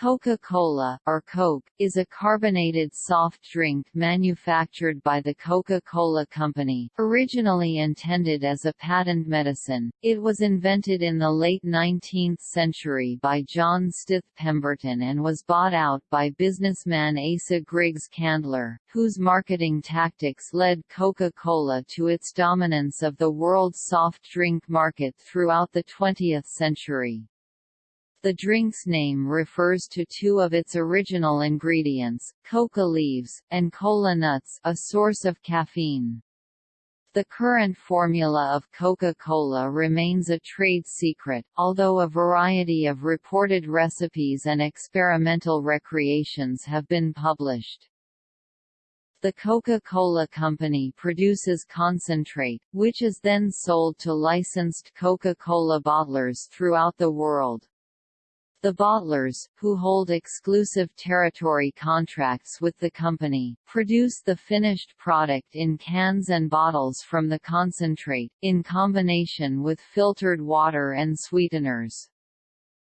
Coca-Cola, or Coke, is a carbonated soft drink manufactured by the Coca-Cola Company. Originally intended as a patent medicine, it was invented in the late 19th century by John Stith Pemberton and was bought out by businessman Asa Griggs Candler, whose marketing tactics led Coca-Cola to its dominance of the world's soft drink market throughout the 20th century. The drink's name refers to two of its original ingredients, coca leaves, and cola nuts a source of caffeine. The current formula of Coca-Cola remains a trade secret, although a variety of reported recipes and experimental recreations have been published. The Coca-Cola Company produces concentrate, which is then sold to licensed Coca-Cola bottlers throughout the world. The bottlers, who hold exclusive territory contracts with the company, produce the finished product in cans and bottles from the concentrate, in combination with filtered water and sweeteners.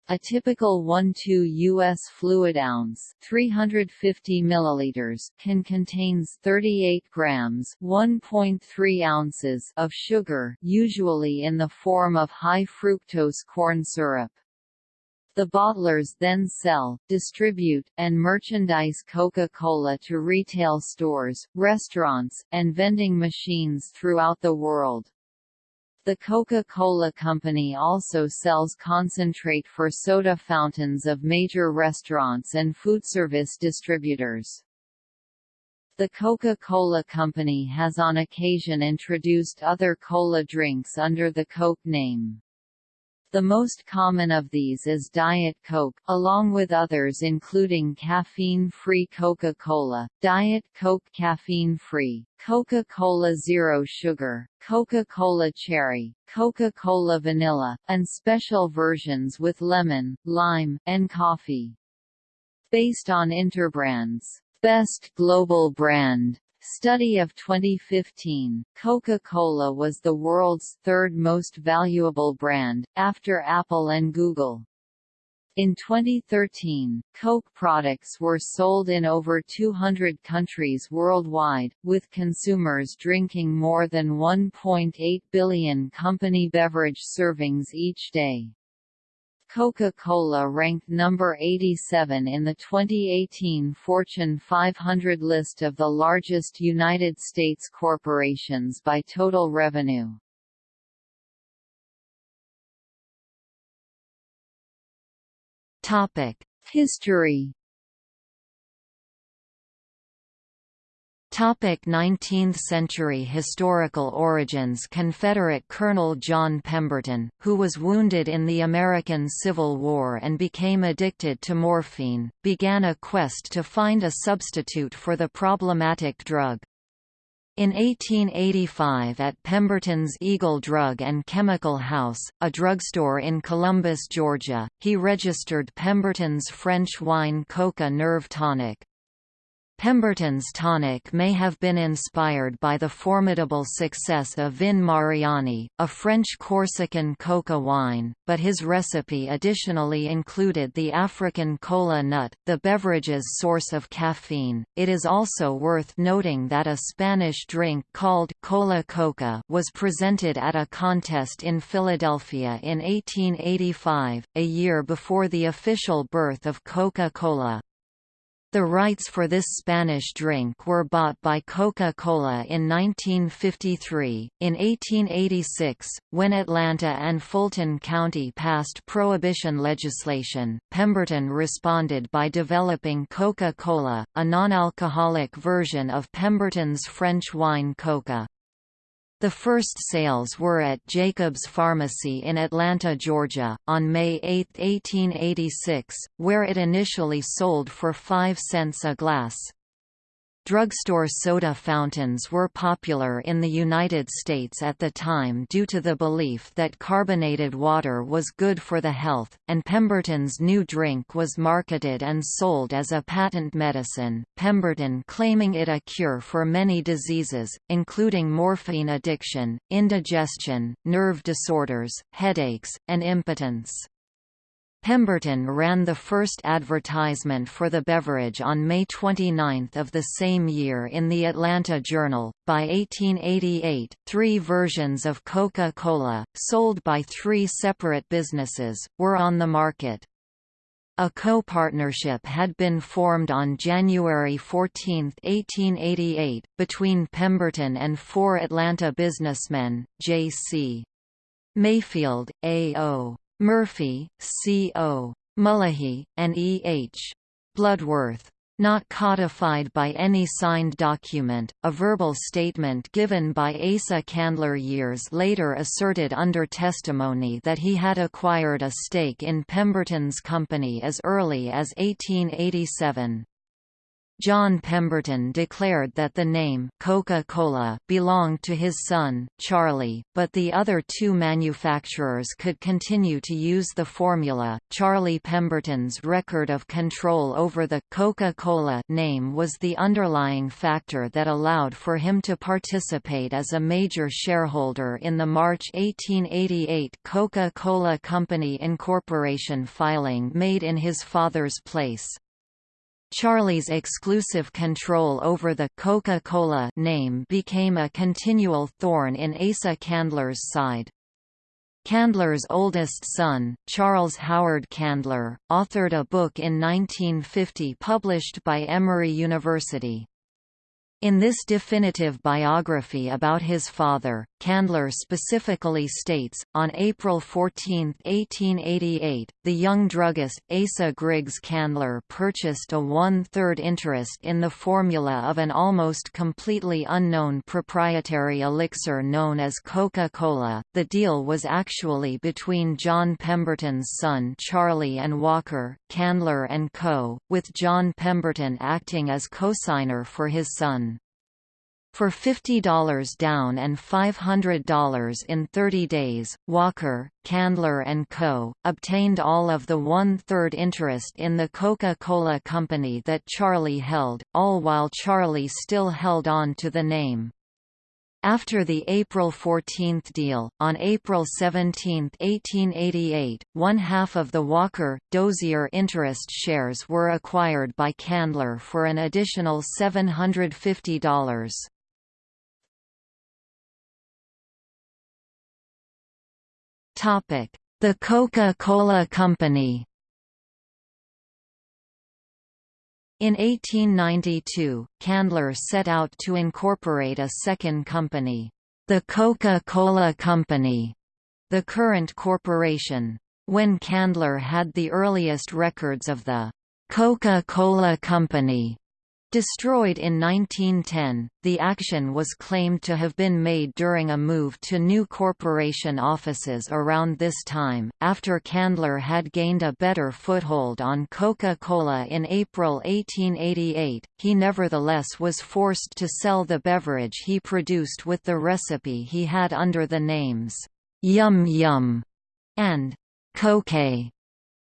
A typical 1-2 U.S. fluid ounce 350 milliliters can contains 38 grams 1.3 ounces of sugar usually in the form of high fructose corn syrup. The bottlers then sell, distribute, and merchandise Coca-Cola to retail stores, restaurants, and vending machines throughout the world. The Coca-Cola Company also sells concentrate for soda fountains of major restaurants and foodservice distributors. The Coca-Cola Company has on occasion introduced other cola drinks under the Coke name. The most common of these is Diet Coke, along with others including caffeine-free Coca-Cola, Diet Coke caffeine-free, Coca-Cola Zero Sugar, Coca-Cola Cherry, Coca-Cola Vanilla, and special versions with lemon, lime, and coffee. Based on Interbrand's Best Global Brand Study of 2015, Coca-Cola was the world's third most valuable brand, after Apple and Google. In 2013, Coke products were sold in over 200 countries worldwide, with consumers drinking more than 1.8 billion company beverage servings each day. Coca-Cola ranked number 87 in the 2018 Fortune 500 list of the largest United States corporations by total revenue. Topic: History 19th-century historical origins Confederate Colonel John Pemberton, who was wounded in the American Civil War and became addicted to morphine, began a quest to find a substitute for the problematic drug. In 1885 at Pemberton's Eagle Drug and Chemical House, a drugstore in Columbus, Georgia, he registered Pemberton's French wine Coca Nerve Tonic, Pemberton's tonic may have been inspired by the formidable success of Vin Mariani, a French Corsican coca wine, but his recipe additionally included the African cola nut, the beverage's source of caffeine. It is also worth noting that a Spanish drink called cola coca was presented at a contest in Philadelphia in 1885, a year before the official birth of Coca-Cola. The rights for this Spanish drink were bought by Coca-Cola in 1953. In 1886, when Atlanta and Fulton County passed prohibition legislation, Pemberton responded by developing Coca-Cola, a non-alcoholic version of Pemberton's French wine Coca. The first sales were at Jacobs Pharmacy in Atlanta, Georgia, on May 8, 1886, where it initially sold for 5 cents a glass. Drugstore soda fountains were popular in the United States at the time due to the belief that carbonated water was good for the health, and Pemberton's new drink was marketed and sold as a patent medicine, Pemberton claiming it a cure for many diseases, including morphine addiction, indigestion, nerve disorders, headaches, and impotence. Pemberton ran the first advertisement for the beverage on May 29 of the same year in the Atlanta Journal. By 1888, three versions of Coca-Cola, sold by three separate businesses, were on the market. A co-partnership had been formed on January 14, 1888, between Pemberton and four Atlanta businessmen, J.C. Mayfield, A.O. Murphy, C.O. Mullahy, and E.H. Bloodworth. Not codified by any signed document, a verbal statement given by Asa Candler years later asserted under testimony that he had acquired a stake in Pemberton's company as early as 1887. John Pemberton declared that the name Coca-Cola belonged to his son, Charlie, but the other two manufacturers could continue to use the formula. Charlie Pemberton's record of control over the Coca-Cola name was the underlying factor that allowed for him to participate as a major shareholder in the March 1888 Coca-Cola Company Incorporation filing made in his father's place. Charlie's exclusive control over the Coca-Cola name became a continual thorn in Asa Candler's side. Candler's oldest son, Charles Howard Candler, authored a book in 1950 published by Emory University. In this definitive biography about his father, Candler specifically states, on April 14, 1888, the young druggist, Asa Griggs Candler purchased a one-third interest in the formula of an almost completely unknown proprietary elixir known as Coca-Cola. The deal was actually between John Pemberton's son Charlie and Walker, Candler & Co., with John Pemberton acting as cosigner for his son. For $50 down and $500 in 30 days, Walker, Candler & Co., obtained all of the one-third interest in the Coca-Cola company that Charlie held, all while Charlie still held on to the name. After the April 14 deal, on April 17, 1888, one-half of the Walker, Dozier interest shares were acquired by Candler for an additional $750. The Coca-Cola Company In 1892, Candler set out to incorporate a second company, the Coca-Cola Company, the current corporation. When Candler had the earliest records of the Coca-Cola Company Destroyed in 1910, the action was claimed to have been made during a move to new corporation offices around this time. After Candler had gained a better foothold on Coca Cola in April 1888, he nevertheless was forced to sell the beverage he produced with the recipe he had under the names Yum Yum and Coke.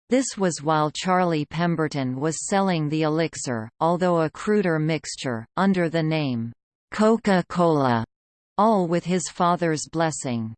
This was while Charlie Pemberton was selling the elixir, although a cruder mixture, under the name, Coca-Cola, all with his father's blessing.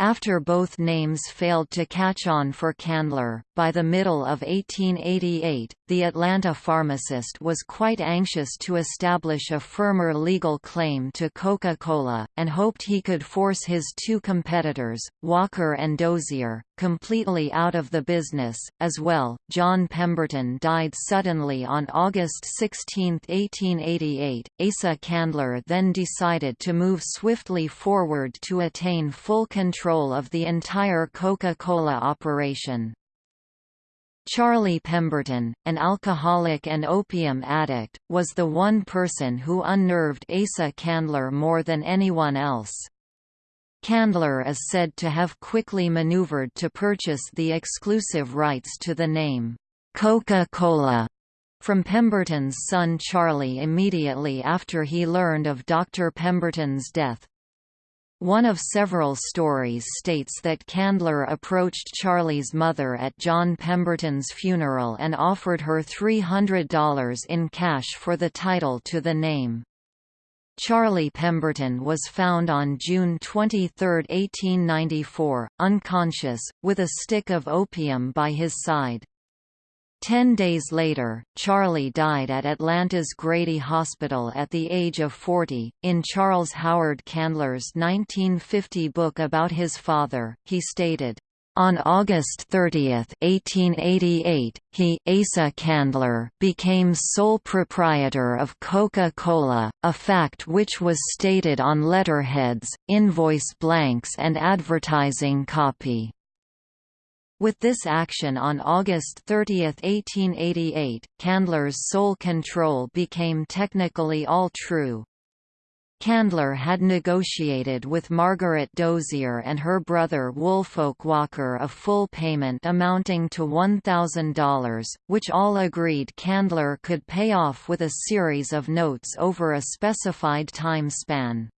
After both names failed to catch on for Candler, by the middle of 1888, the Atlanta pharmacist was quite anxious to establish a firmer legal claim to Coca-Cola, and hoped he could force his two competitors, Walker and Dozier, completely out of the business. As well, John Pemberton died suddenly on August 16, 1888. Asa Candler then decided to move swiftly forward to attain full control of the entire Coca-Cola operation. Charlie Pemberton, an alcoholic and opium addict, was the one person who unnerved Asa Candler more than anyone else. Candler is said to have quickly maneuvered to purchase the exclusive rights to the name, Coca-Cola, from Pemberton's son Charlie immediately after he learned of Dr. Pemberton's death. One of several stories states that Candler approached Charlie's mother at John Pemberton's funeral and offered her $300 in cash for the title to the name. Charlie Pemberton was found on June 23, 1894, unconscious, with a stick of opium by his side. Ten days later, Charlie died at Atlanta's Grady Hospital at the age of 40. In Charles Howard Candler's 1950 book about his father, he stated, on August 30, 1888, he Asa Candler became sole proprietor of Coca-Cola, a fact which was stated on letterheads, invoice blanks and advertising copy. With this action on August 30, 1888, Candler's sole control became technically all true. Candler had negotiated with Margaret Dozier and her brother Woolfolk Walker a full payment amounting to $1,000, which all agreed Candler could pay off with a series of notes over a specified time span.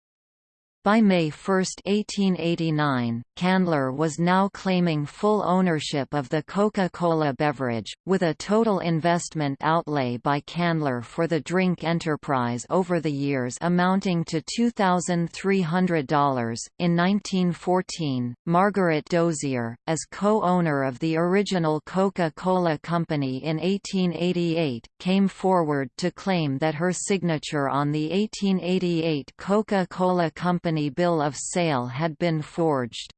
By May 1, 1889, Candler was now claiming full ownership of the Coca-Cola beverage, with a total investment outlay by Candler for the drink enterprise over the years amounting to $2,300. In 1914, Margaret Dozier, as co-owner of the original Coca-Cola Company in 1888, came forward to claim that her signature on the 1888 Coca-Cola Company company bill of sale had been forged.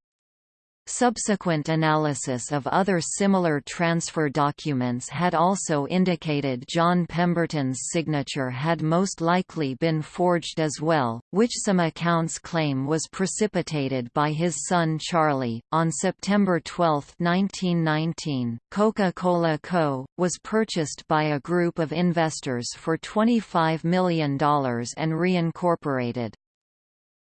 Subsequent analysis of other similar transfer documents had also indicated John Pemberton's signature had most likely been forged as well, which some accounts claim was precipitated by his son Charlie. On September 12, 1919, Coca-Cola Co. was purchased by a group of investors for $25 million and reincorporated.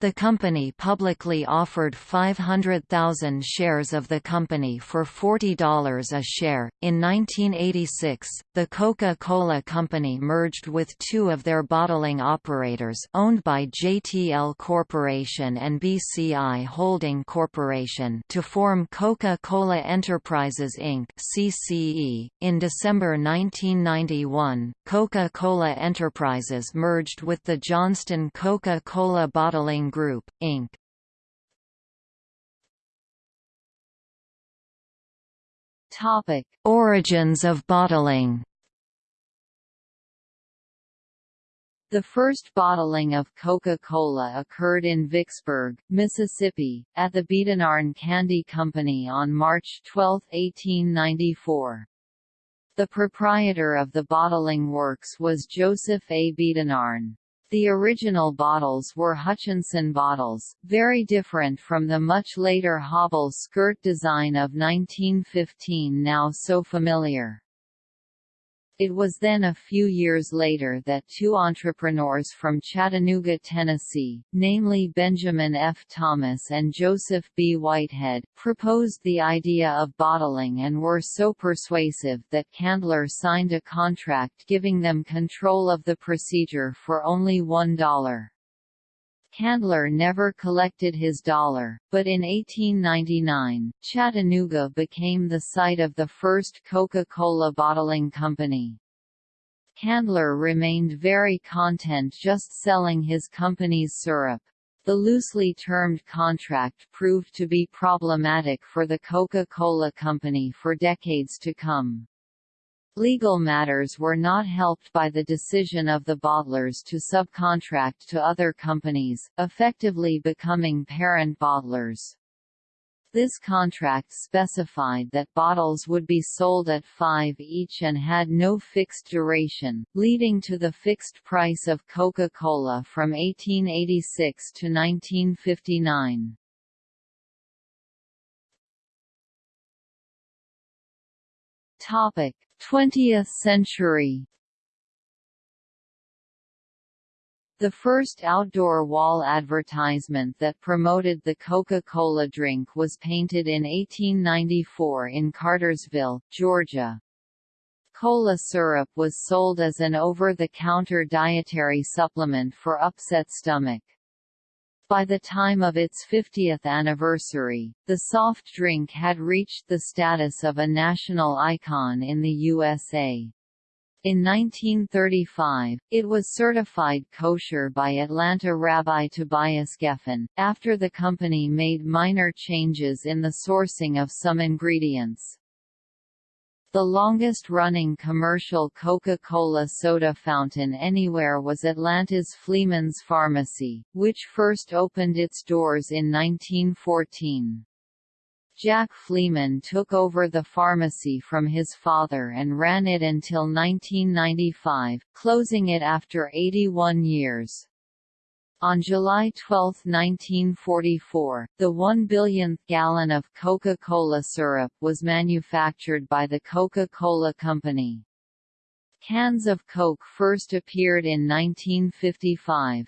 The company publicly offered 500,000 shares of the company for $40 a share. In 1986, the Coca-Cola Company merged with two of their bottling operators owned by JTL Corporation and BCI Holding Corporation to form Coca-Cola Enterprises Inc. (CCE). In December 1991, Coca-Cola Enterprises merged with the Johnston Coca-Cola Bottling Group, Inc. Topic: Origins of bottling. The first bottling of Coca-Cola occurred in Vicksburg, Mississippi, at the Biedenharn Candy Company on March 12, 1894. The proprietor of the bottling works was Joseph A. Biedenharn. The original bottles were Hutchinson bottles, very different from the much later Hobble skirt design of 1915 now so familiar. It was then a few years later that two entrepreneurs from Chattanooga, Tennessee, namely Benjamin F. Thomas and Joseph B. Whitehead, proposed the idea of bottling and were so persuasive that Candler signed a contract giving them control of the procedure for only $1. Candler never collected his dollar, but in 1899, Chattanooga became the site of the first Coca-Cola bottling company. Candler remained very content just selling his company's syrup. The loosely termed contract proved to be problematic for the Coca-Cola Company for decades to come. Legal matters were not helped by the decision of the bottlers to subcontract to other companies, effectively becoming parent bottlers. This contract specified that bottles would be sold at five each and had no fixed duration, leading to the fixed price of Coca-Cola from 1886 to 1959. Topic: 20th century The first outdoor wall advertisement that promoted the Coca-Cola drink was painted in 1894 in Cartersville, Georgia. Cola syrup was sold as an over-the-counter dietary supplement for upset stomach. By the time of its 50th anniversary, the soft drink had reached the status of a national icon in the USA. In 1935, it was certified kosher by Atlanta Rabbi Tobias Geffen, after the company made minor changes in the sourcing of some ingredients. The longest-running commercial Coca-Cola soda fountain anywhere was Atlanta's Fleeman's Pharmacy, which first opened its doors in 1914. Jack Fleeman took over the pharmacy from his father and ran it until 1995, closing it after 81 years. On July 12, 1944, the one billionth gallon of Coca-Cola syrup was manufactured by the Coca-Cola Company. Cans of Coke first appeared in 1955.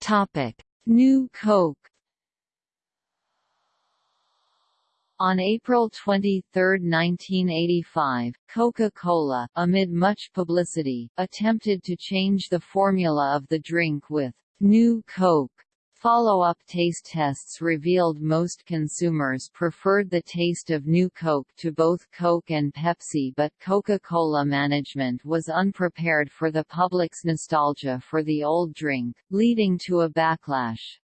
Topic: New Coke On April 23, 1985, Coca-Cola, amid much publicity, attempted to change the formula of the drink with New Coke. Follow-up taste tests revealed most consumers preferred the taste of New Coke to both Coke and Pepsi but Coca-Cola management was unprepared for the public's nostalgia for the old drink, leading to a backlash.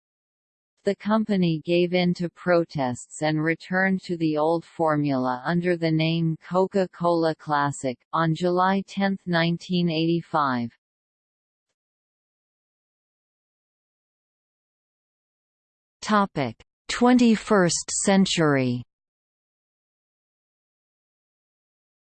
The company gave in to protests and returned to the old formula under the name Coca-Cola Classic, on July 10, 1985. Topic: 21st century.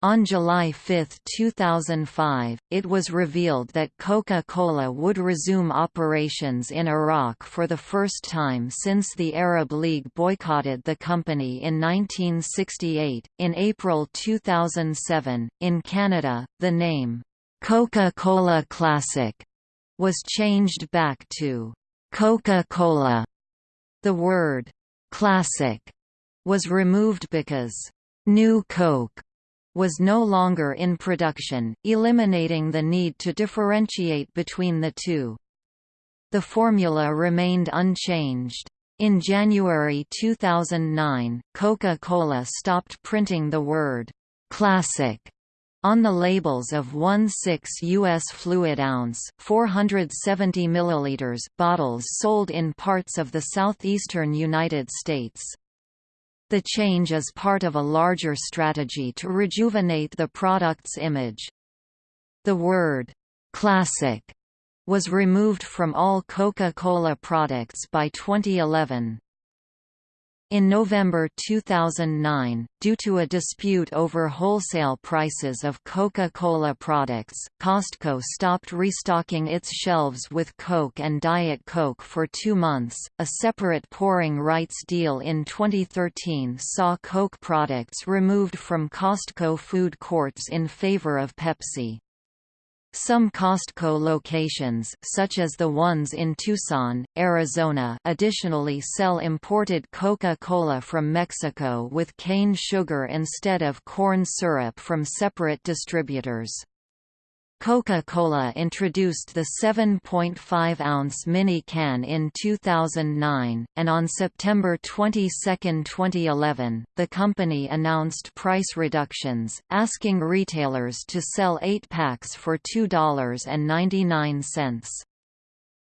On July 5, 2005, it was revealed that Coca-Cola would resume operations in Iraq for the first time since the Arab League boycotted the company in 1968. In April 2007, in Canada, the name, Coca-Cola Classic, was changed back to Coca-Cola the word «classic» was removed because «New Coke» was no longer in production, eliminating the need to differentiate between the two. The formula remained unchanged. In January 2009, Coca-Cola stopped printing the word «classic» On the labels of 1/6 U.S. fluid ounce 470 milliliters bottles sold in parts of the southeastern United States. The change is part of a larger strategy to rejuvenate the product's image. The word, "'classic' was removed from all Coca-Cola products by 2011. In November 2009, due to a dispute over wholesale prices of Coca-Cola products, Costco stopped restocking its shelves with Coke and Diet Coke for two months. A separate pouring rights deal in 2013 saw Coke products removed from Costco food courts in favor of Pepsi. Some Costco locations such as the ones in Tucson, Arizona additionally sell imported Coca-Cola from Mexico with cane sugar instead of corn syrup from separate distributors. Coca-Cola introduced the 7.5-ounce mini can in 2009, and on September 22, 2011, the company announced price reductions, asking retailers to sell 8 packs for $2.99.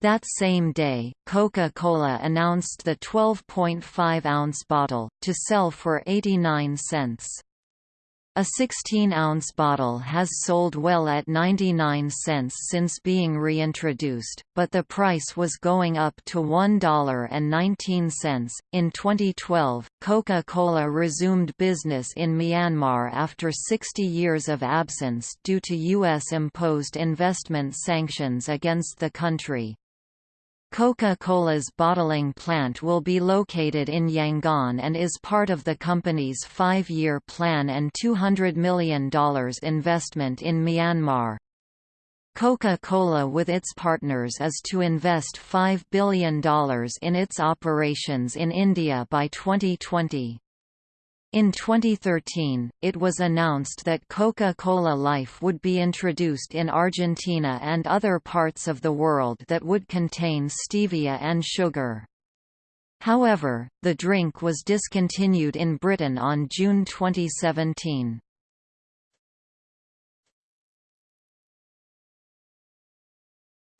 That same day, Coca-Cola announced the 12.5-ounce bottle, to sell for 89 cents. A 16-ounce bottle has sold well at 99 cents since being reintroduced, but the price was going up to $1.19. In 2012, Coca-Cola resumed business in Myanmar after 60 years of absence due to U.S.-imposed investment sanctions against the country. Coca-Cola's bottling plant will be located in Yangon and is part of the company's five-year plan and $200 million investment in Myanmar. Coca-Cola with its partners is to invest $5 billion in its operations in India by 2020. In 2013, it was announced that Coca-Cola Life would be introduced in Argentina and other parts of the world that would contain stevia and sugar. However, the drink was discontinued in Britain on June 2017.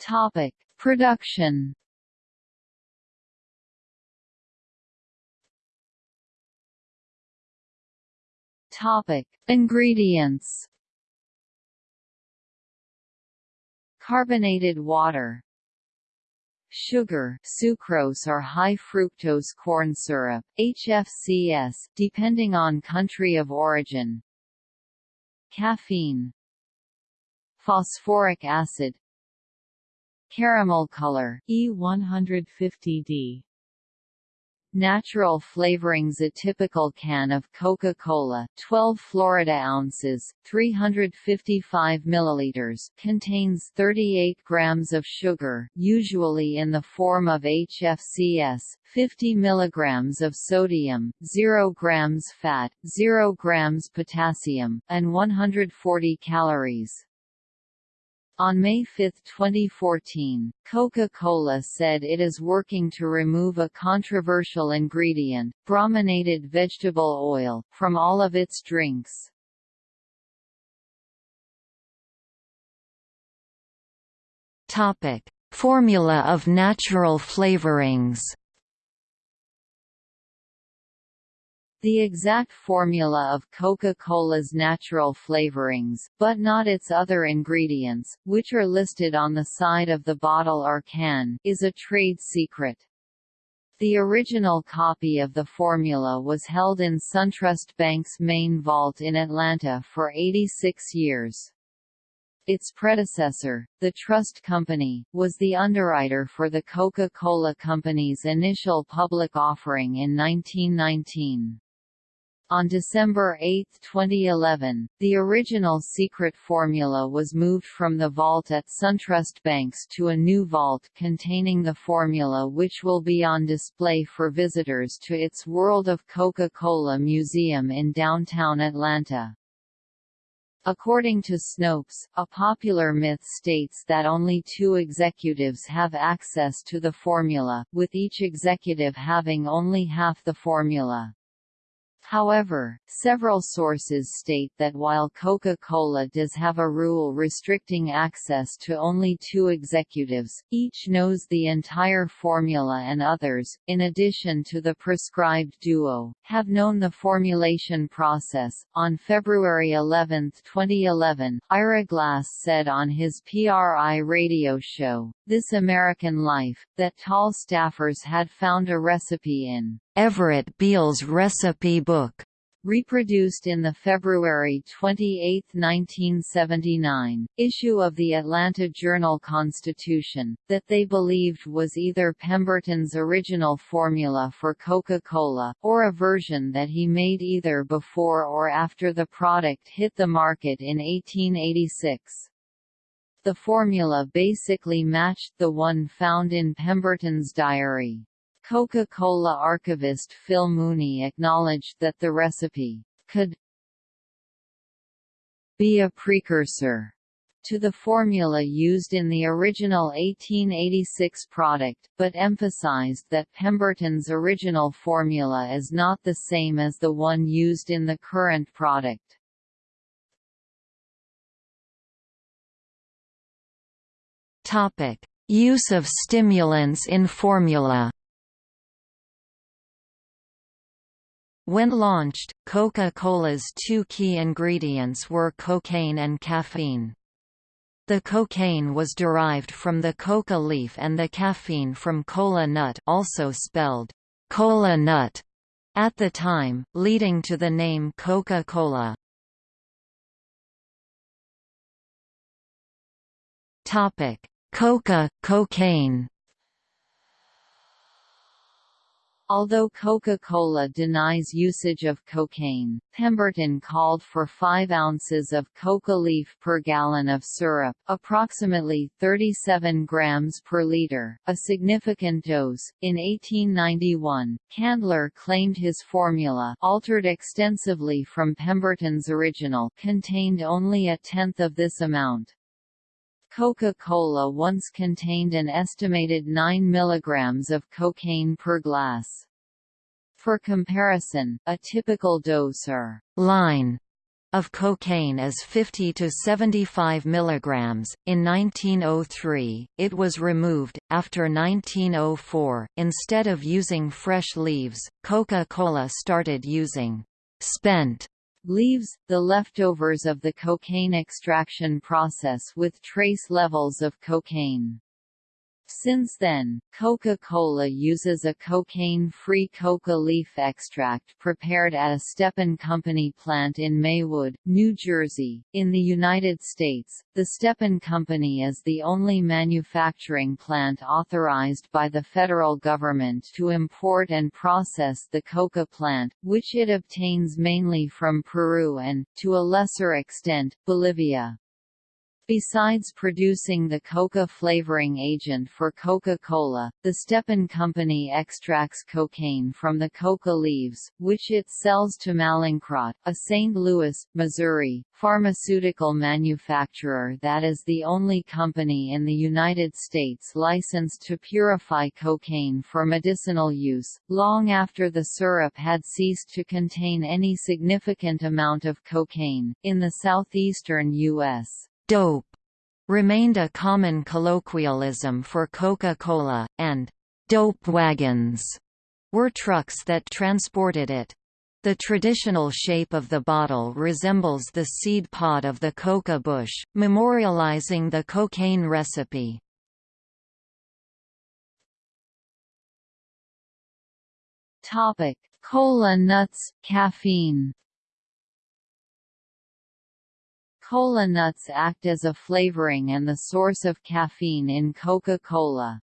Topic: Production. Topic: Ingredients. Carbonated water. Sugar sucrose or high fructose corn syrup, HFCS depending on country of origin. Caffeine. Phosphoric acid. Caramel color E150D Natural flavorings A typical can of Coca-Cola 12 Florida ounces, 355 milliliters contains 38 grams of sugar usually in the form of HFCS, 50 milligrams of sodium, 0 grams fat, 0 grams potassium, and 140 calories. On May 5, 2014, Coca-Cola said it is working to remove a controversial ingredient, brominated vegetable oil, from all of its drinks. Topic: Formula of natural flavorings. The exact formula of Coca-Cola's natural flavorings, but not its other ingredients, which are listed on the side of the bottle or can, is a trade secret. The original copy of the formula was held in SunTrust Bank's main vault in Atlanta for 86 years. Its predecessor, the Trust Company, was the underwriter for the Coca-Cola Company's initial public offering in 1919. On December 8, 2011, the original secret formula was moved from the vault at SunTrust Banks to a new vault containing the formula which will be on display for visitors to its World of Coca-Cola Museum in downtown Atlanta. According to Snopes, a popular myth states that only two executives have access to the formula, with each executive having only half the formula. However, several sources state that while Coca-Cola does have a rule restricting access to only two executives, each knows the entire formula and others, in addition to the prescribed duo, have known the formulation process. On February 11, 2011, Ira Glass said on his PRI radio show, This American Life, that tall staffers had found a recipe in Everett Beal's recipe book, reproduced in the February 28, 1979, issue of the Atlanta Journal-Constitution, that they believed was either Pemberton's original formula for Coca-Cola, or a version that he made either before or after the product hit the market in 1886. The formula basically matched the one found in Pemberton's diary. Coca-Cola archivist Phil Mooney acknowledged that the recipe could be a precursor to the formula used in the original 1886 product, but emphasized that Pemberton's original formula is not the same as the one used in the current product. Topic: Use of stimulants in formula. When launched, Coca-Cola's two key ingredients were cocaine and caffeine. The cocaine was derived from the coca leaf and the caffeine from kola nut also spelled cola nut at the time, leading to the name Coca-Cola. Coca, cocaine Although Coca-Cola denies usage of cocaine, Pemberton called for 5 ounces of coca leaf per gallon of syrup, approximately 37 grams per liter, a significant dose. In 1891, Candler claimed his formula, altered extensively from Pemberton's original, contained only a tenth of this amount. Coca-Cola once contained an estimated 9 mg of cocaine per glass. For comparison, a typical dose or line of cocaine is 50 to 75 milligrams. In 1903, it was removed. After 1904, instead of using fresh leaves, Coca-Cola started using spent leaves, the leftovers of the cocaine extraction process with trace levels of cocaine. Since then, Coca-Cola uses a cocaine-free coca leaf extract prepared at a Stepan Company plant in Maywood, New Jersey. In the United States, the Stepan Company is the only manufacturing plant authorized by the federal government to import and process the coca plant, which it obtains mainly from Peru and, to a lesser extent, Bolivia. Besides producing the coca flavoring agent for Coca-Cola, the Stepan Company extracts cocaine from the coca leaves, which it sells to Mallinckrodt, a St. Louis, Missouri, pharmaceutical manufacturer that is the only company in the United States licensed to purify cocaine for medicinal use, long after the syrup had ceased to contain any significant amount of cocaine. In the southeastern U.S dope remained a common colloquialism for Coca-Cola, and dope wagons were trucks that transported it. The traditional shape of the bottle resembles the seed pod of the coca bush, memorializing the cocaine recipe. Topic: Cola nuts, caffeine. Cola nuts act as a flavoring and the source of caffeine in Coca-Cola.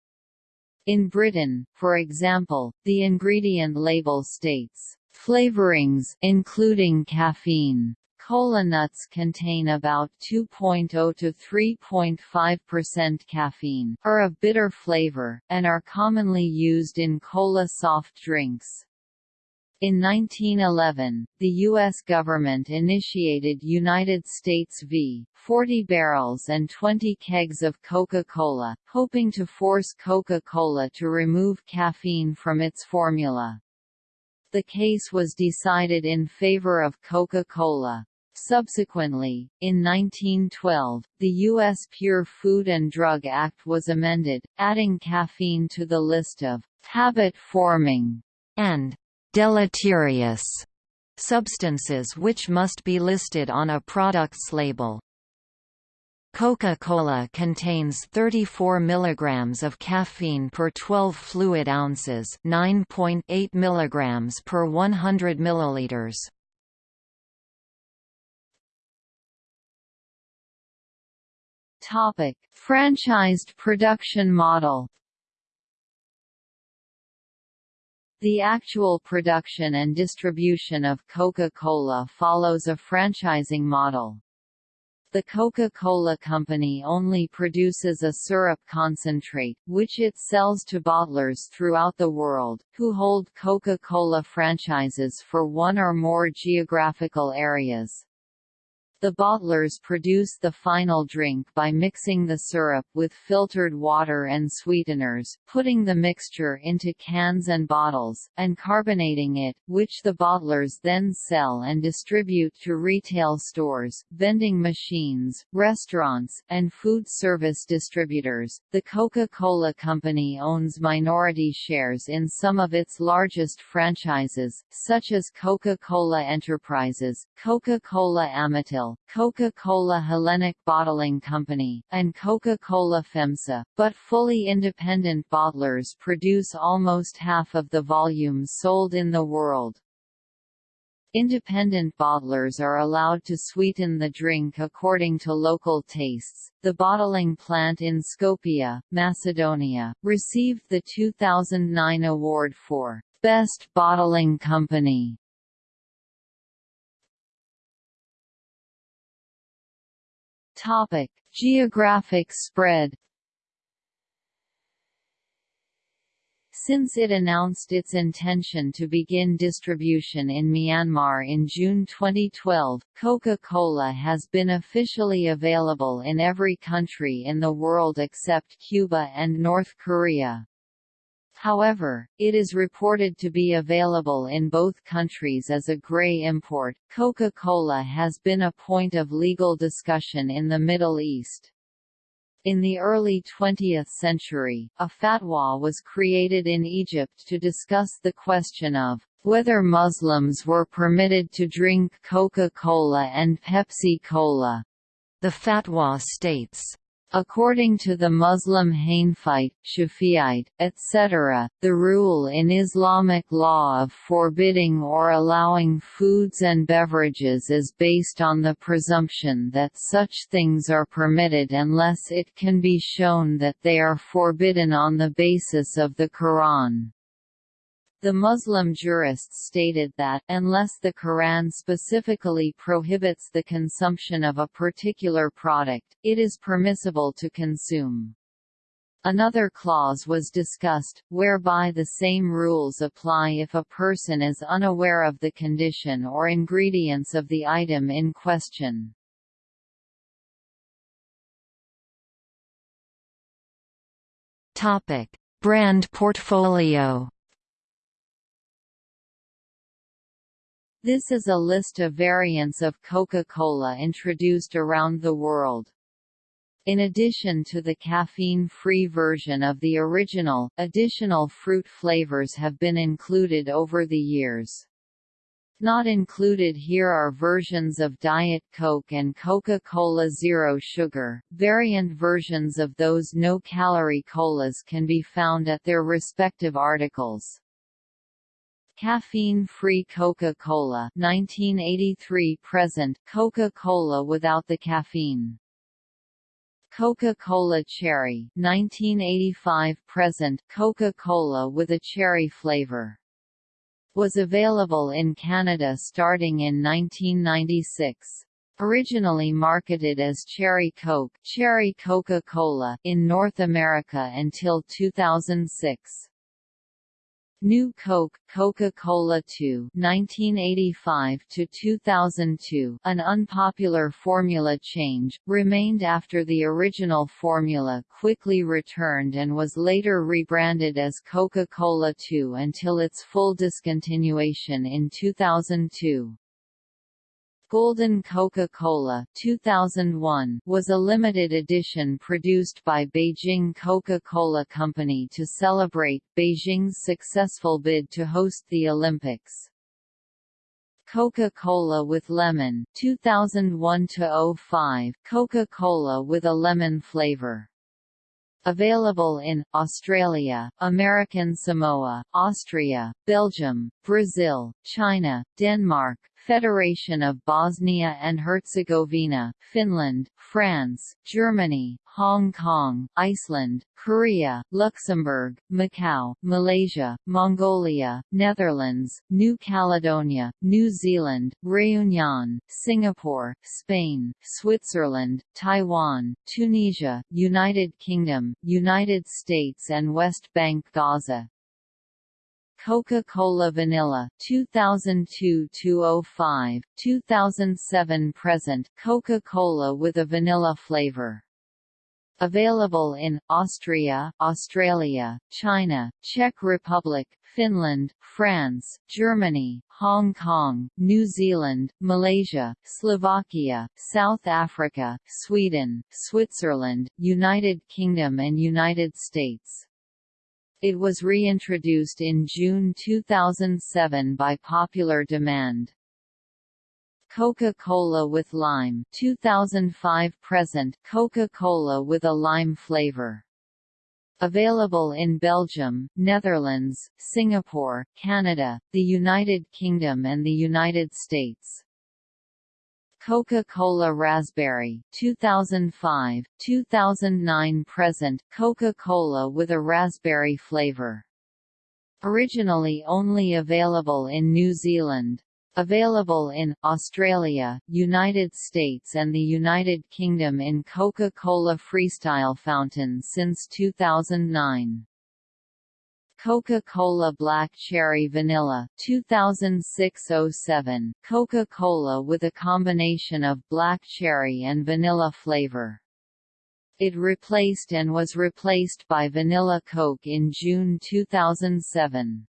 In Britain, for example, the ingredient label states, "...flavorings including caffeine." Cola nuts contain about 2.0 to 3.5% caffeine, are of bitter flavor, and are commonly used in cola soft drinks. In 1911, the U.S. government initiated United States v. 40 barrels and 20 kegs of Coca-Cola, hoping to force Coca-Cola to remove caffeine from its formula. The case was decided in favor of Coca-Cola. Subsequently, in 1912, the U.S. Pure Food and Drug Act was amended, adding caffeine to the list of habit-forming and deleterious substances which must be listed on a product's label. Coca-Cola contains 34 mg of caffeine per 12 fluid ounces 9.8 mg per 100 milliliters. Topic: Franchised production model The actual production and distribution of Coca-Cola follows a franchising model. The Coca-Cola Company only produces a syrup concentrate, which it sells to bottlers throughout the world, who hold Coca-Cola franchises for one or more geographical areas. The bottlers produce the final drink by mixing the syrup with filtered water and sweeteners, putting the mixture into cans and bottles, and carbonating it, which the bottlers then sell and distribute to retail stores, vending machines, restaurants, and food service distributors. The Coca-Cola Company owns minority shares in some of its largest franchises, such as Coca-Cola Enterprises, Coca-Cola Amatil, Coca-Cola Hellenic Bottling Company, and Coca-Cola FEMSA, but fully independent bottlers produce almost half of the volumes sold in the world. Independent bottlers are allowed to sweeten the drink according to local tastes. The bottling plant in Skopje, Macedonia, received the 2009 award for Best Bottling Company Topic: Geographic spread. Since it announced its intention to begin distribution in Myanmar in June 2012, Coca-Cola has been officially available in every country in the world except Cuba and North Korea. However, it is reported to be available in both countries as a gray import. Coca-Cola has been a point of legal discussion in the Middle East. In the early 20th century, a fatwa was created in Egypt to discuss the question of whether Muslims were permitted to drink Coca-Cola and Pepsi-Cola. The fatwa states, According to the Muslim Hanafite, Shafi'ite, etc., the rule in Islamic law of forbidding or allowing foods and beverages is based on the presumption that such things are permitted unless it can be shown that they are forbidden on the basis of the Quran. The Muslim jurists stated that, unless the Quran specifically prohibits the consumption of a particular product, it is permissible to consume. Another clause was discussed, whereby the same rules apply if a person is unaware of the condition or ingredients of the item in question. Brand portfolio This is a list of variants of Coca-Cola introduced around the world. In addition to the caffeine-free version of the original, additional fruit flavors have been included over the years. Not included here are versions of Diet Coke and Coca-Cola Zero Sugar. Variant versions of those no-calorie colas can be found at their respective articles. Caffeine-free Coca-Cola 1983 present Coca-Cola without the caffeine. Coca-Cola Cherry 1985 present Coca-Cola with a cherry flavor. Was available in Canada starting in 1996. Originally marketed as Cherry Coke, Cherry Coca-Cola in North America until 2006. New Coke, Coca-Cola 2 1985 to 2002, an unpopular formula change, remained after the original formula quickly returned and was later rebranded as Coca-Cola 2 until its full discontinuation in 2002. Golden Coca-Cola 2001 was a limited edition produced by Beijing Coca-Cola Company to celebrate Beijing's successful bid to host the Olympics. Coca-Cola with Lemon 2001-05 Coca-Cola with a lemon flavor Available in, Australia, American Samoa, Austria, Belgium, Brazil, China, Denmark, Federation of Bosnia and Herzegovina, Finland, France, Germany, Hong Kong, Iceland, Korea, Luxembourg, Macau, Malaysia, Mongolia, Netherlands, New Caledonia, New Zealand, Réunion, Singapore, Spain, Switzerland, Taiwan, Tunisia, United Kingdom, United States and West Bank Gaza, Coca-Cola Vanilla 2002-05, 2007 present Coca-Cola with a vanilla flavor. Available in Austria, Australia, China, Czech Republic, Finland, France, Germany, Hong Kong, New Zealand, Malaysia, Slovakia, South Africa, Sweden, Switzerland, United Kingdom and United States. It was reintroduced in June 2007 by popular demand. Coca-Cola with lime 2005 present Coca-Cola with a lime flavor. Available in Belgium, Netherlands, Singapore, Canada, the United Kingdom and the United States. Coca-Cola Raspberry 2005, 2009 present Coca-Cola with a raspberry flavor. Originally only available in New Zealand. Available in, Australia, United States and the United Kingdom in Coca-Cola Freestyle Fountain since 2009. Coca-Cola Black Cherry Vanilla 2006-07 Coca-Cola with a combination of black cherry and vanilla flavor. It replaced and was replaced by Vanilla Coke in June 2007.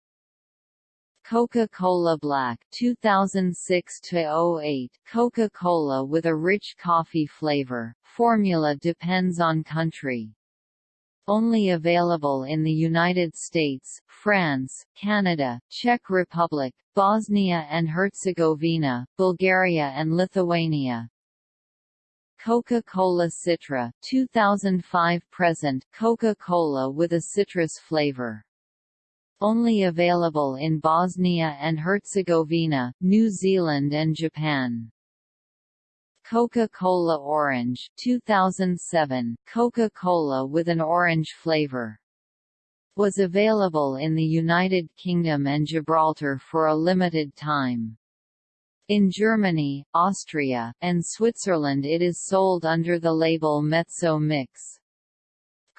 Coca-Cola Black 2006 08 Coca-Cola with a rich coffee flavor. Formula depends on country. Only available in the United States, France, Canada, Czech Republic, Bosnia and Herzegovina, Bulgaria and Lithuania. Coca-Cola Citra 2005 present Coca-Cola with a citrus flavor. Only available in Bosnia and Herzegovina, New Zealand and Japan. Coca-Cola Orange 2007 Coca-Cola with an orange flavor was available in the United Kingdom and Gibraltar for a limited time. In Germany, Austria, and Switzerland it is sold under the label Mezzo Mix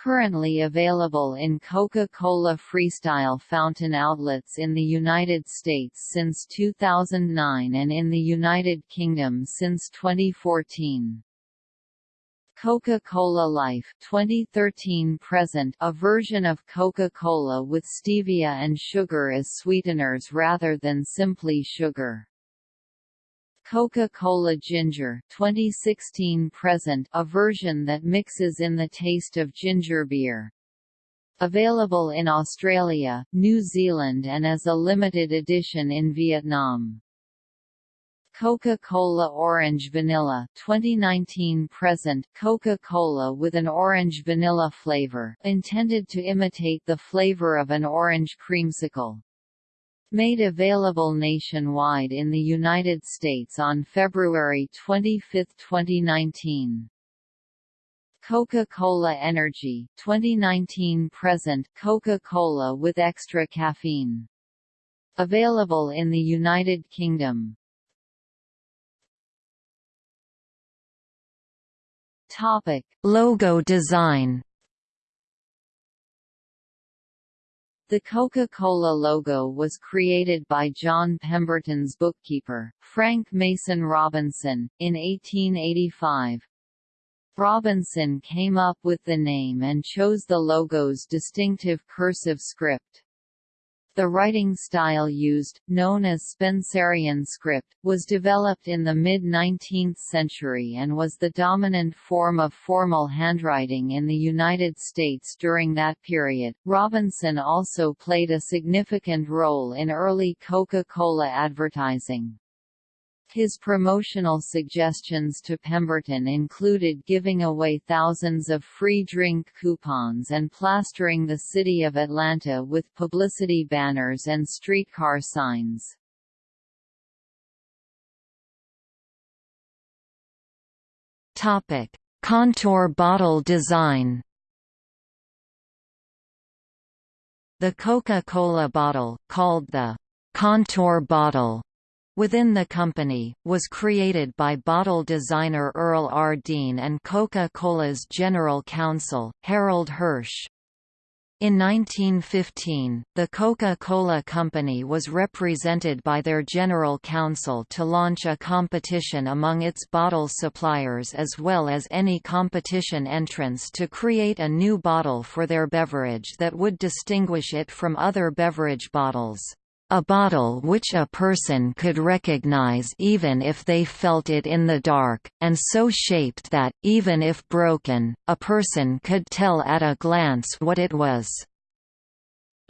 currently available in Coca-Cola Freestyle fountain outlets in the United States since 2009 and in the United Kingdom since 2014. Coca-Cola Life 2013 present a version of Coca-Cola with stevia and sugar as sweeteners rather than simply sugar. Coca-Cola Ginger 2016 present a version that mixes in the taste of ginger beer. Available in Australia, New Zealand and as a limited edition in Vietnam. Coca-Cola Orange Vanilla 2019 present Coca-Cola with an orange vanilla flavor, intended to imitate the flavor of an orange creamsicle. Made available nationwide in the United States on February 25, 2019. Coca-Cola Energy 2019 present Coca-Cola with extra caffeine. Available in the United Kingdom. Topic: Logo design The Coca-Cola logo was created by John Pemberton's bookkeeper, Frank Mason Robinson, in 1885. Robinson came up with the name and chose the logo's distinctive cursive script. The writing style used, known as Spencerian script, was developed in the mid-19th century and was the dominant form of formal handwriting in the United States during that period. Robinson also played a significant role in early Coca-Cola advertising. His promotional suggestions to Pemberton included giving away thousands of free drink coupons and plastering the city of Atlanta with publicity banners and streetcar signs. Topic: Contour bottle design. The Coca-Cola bottle, called the contour bottle, within the company, was created by bottle designer Earl R. Dean and Coca-Cola's general counsel, Harold Hirsch. In 1915, the Coca-Cola Company was represented by their general counsel to launch a competition among its bottle suppliers as well as any competition entrants to create a new bottle for their beverage that would distinguish it from other beverage bottles. A bottle which a person could recognize even if they felt it in the dark, and so shaped that, even if broken, a person could tell at a glance what it was.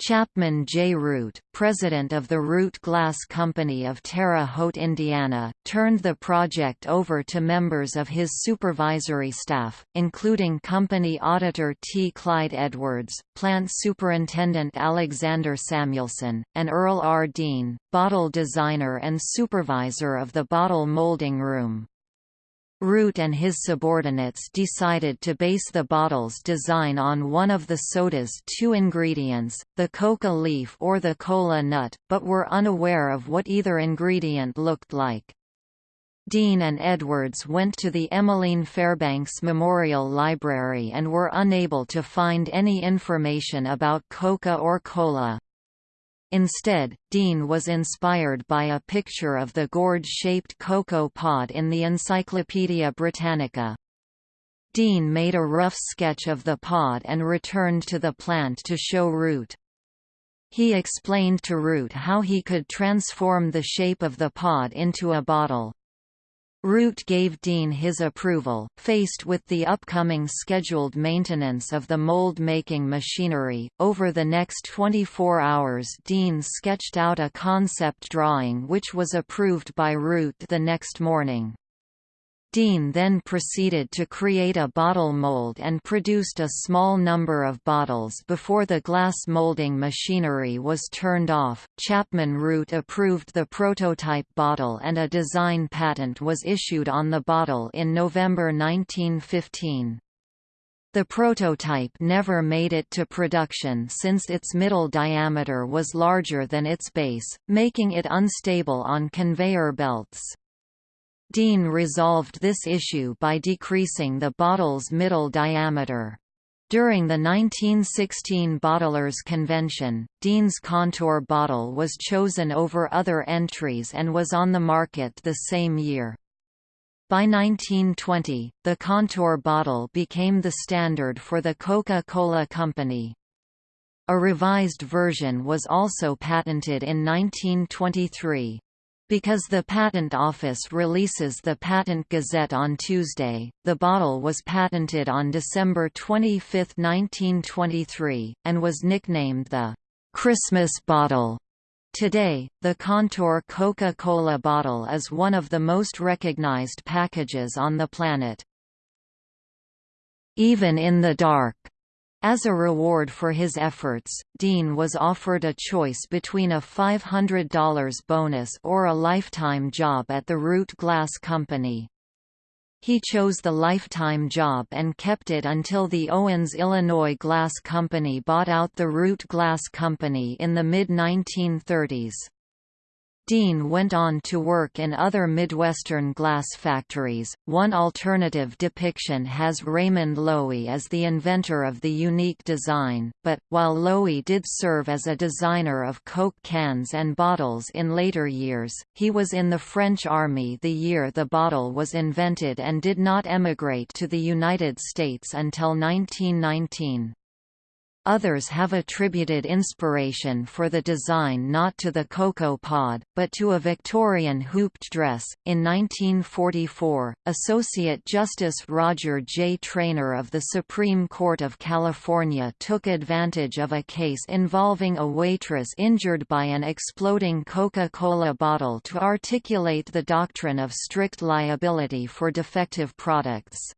Chapman J. Root, president of the Root Glass Company of Terre Haute, Indiana, turned the project over to members of his supervisory staff, including company auditor T. Clyde Edwards, plant superintendent Alexander Samuelson, and Earl R. Dean, bottle designer and supervisor of the bottle molding room. Root and his subordinates decided to base the bottle's design on one of the soda's two ingredients, the coca leaf or the kola nut, but were unaware of what either ingredient looked like. Dean and Edwards went to the Emmeline Fairbanks Memorial Library and were unable to find any information about Coca or Kola. Instead, Dean was inspired by a picture of the gourd-shaped cocoa pod in the Encyclopaedia Britannica. Dean made a rough sketch of the pod and returned to the plant to show Root. He explained to Root how he could transform the shape of the pod into a bottle. Root gave Dean his approval. Faced with the upcoming scheduled maintenance of the mold making machinery, over the next 24 hours Dean sketched out a concept drawing which was approved by Root the next morning. Dean then proceeded to create a bottle mold and produced a small number of bottles before the glass molding machinery was turned off. Chapman Root approved the prototype bottle and a design patent was issued on the bottle in November 1915. The prototype never made it to production since its middle diameter was larger than its base, making it unstable on conveyor belts. Dean resolved this issue by decreasing the bottle's middle diameter. During the 1916 Bottlers Convention, Dean's Contour bottle was chosen over other entries and was on the market the same year. By 1920, the Contour bottle became the standard for the Coca-Cola Company. A revised version was also patented in 1923. Because the Patent Office releases the Patent Gazette on Tuesday, the bottle was patented on December 25, 1923, and was nicknamed the Christmas bottle. Today, the Contour Coca-Cola bottle is one of the most recognized packages on the planet. Even in the dark as a reward for his efforts, Dean was offered a choice between a $500 bonus or a lifetime job at the Root Glass Company. He chose the lifetime job and kept it until the Owens Illinois Glass Company bought out the Root Glass Company in the mid-1930s. Dean went on to work in other Midwestern glass factories. One alternative depiction has Raymond Loewy as the inventor of the unique design, but, while Loewy did serve as a designer of Coke cans and bottles in later years, he was in the French Army the year the bottle was invented and did not emigrate to the United States until 1919. Others have attributed inspiration for the design not to the cocoa pod, but to a Victorian hooped dress. In 1944, Associate Justice Roger J. Traynor of the Supreme Court of California took advantage of a case involving a waitress injured by an exploding Coca-Cola bottle to articulate the doctrine of strict liability for defective products.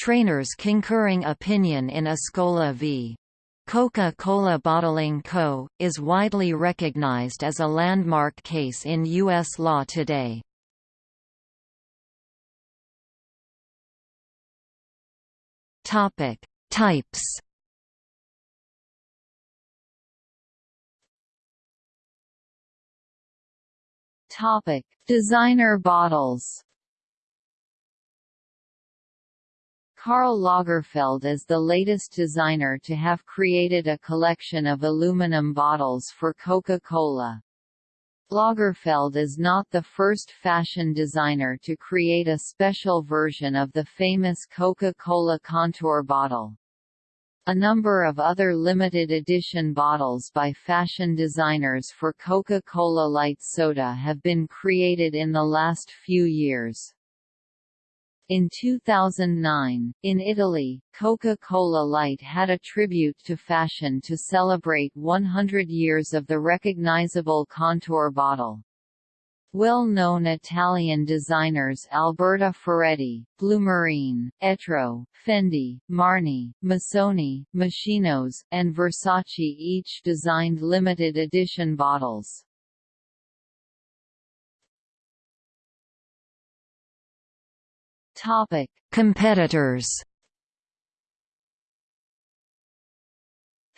Traynor's concurring opinion in Escola v. Coca-Cola Bottling Co., is widely recognized as a landmark case in U.S. law today. Types Topic: Designer bottles. Karl Lagerfeld is the latest designer to have created a collection of aluminum bottles for Coca-Cola. Lagerfeld is not the first fashion designer to create a special version of the famous Coca-Cola Contour bottle. A number of other limited edition bottles by fashion designers for Coca-Cola Light Soda have been created in the last few years. In 2009, in Italy, Coca-Cola Light had a tribute to fashion to celebrate 100 years of the recognizable contour bottle. Well-known Italian designers Alberta Ferretti, Blumarine, Etro, Fendi, Marni, Missoni, Moschino, and Versace each designed limited edition bottles. Topic: Competitors.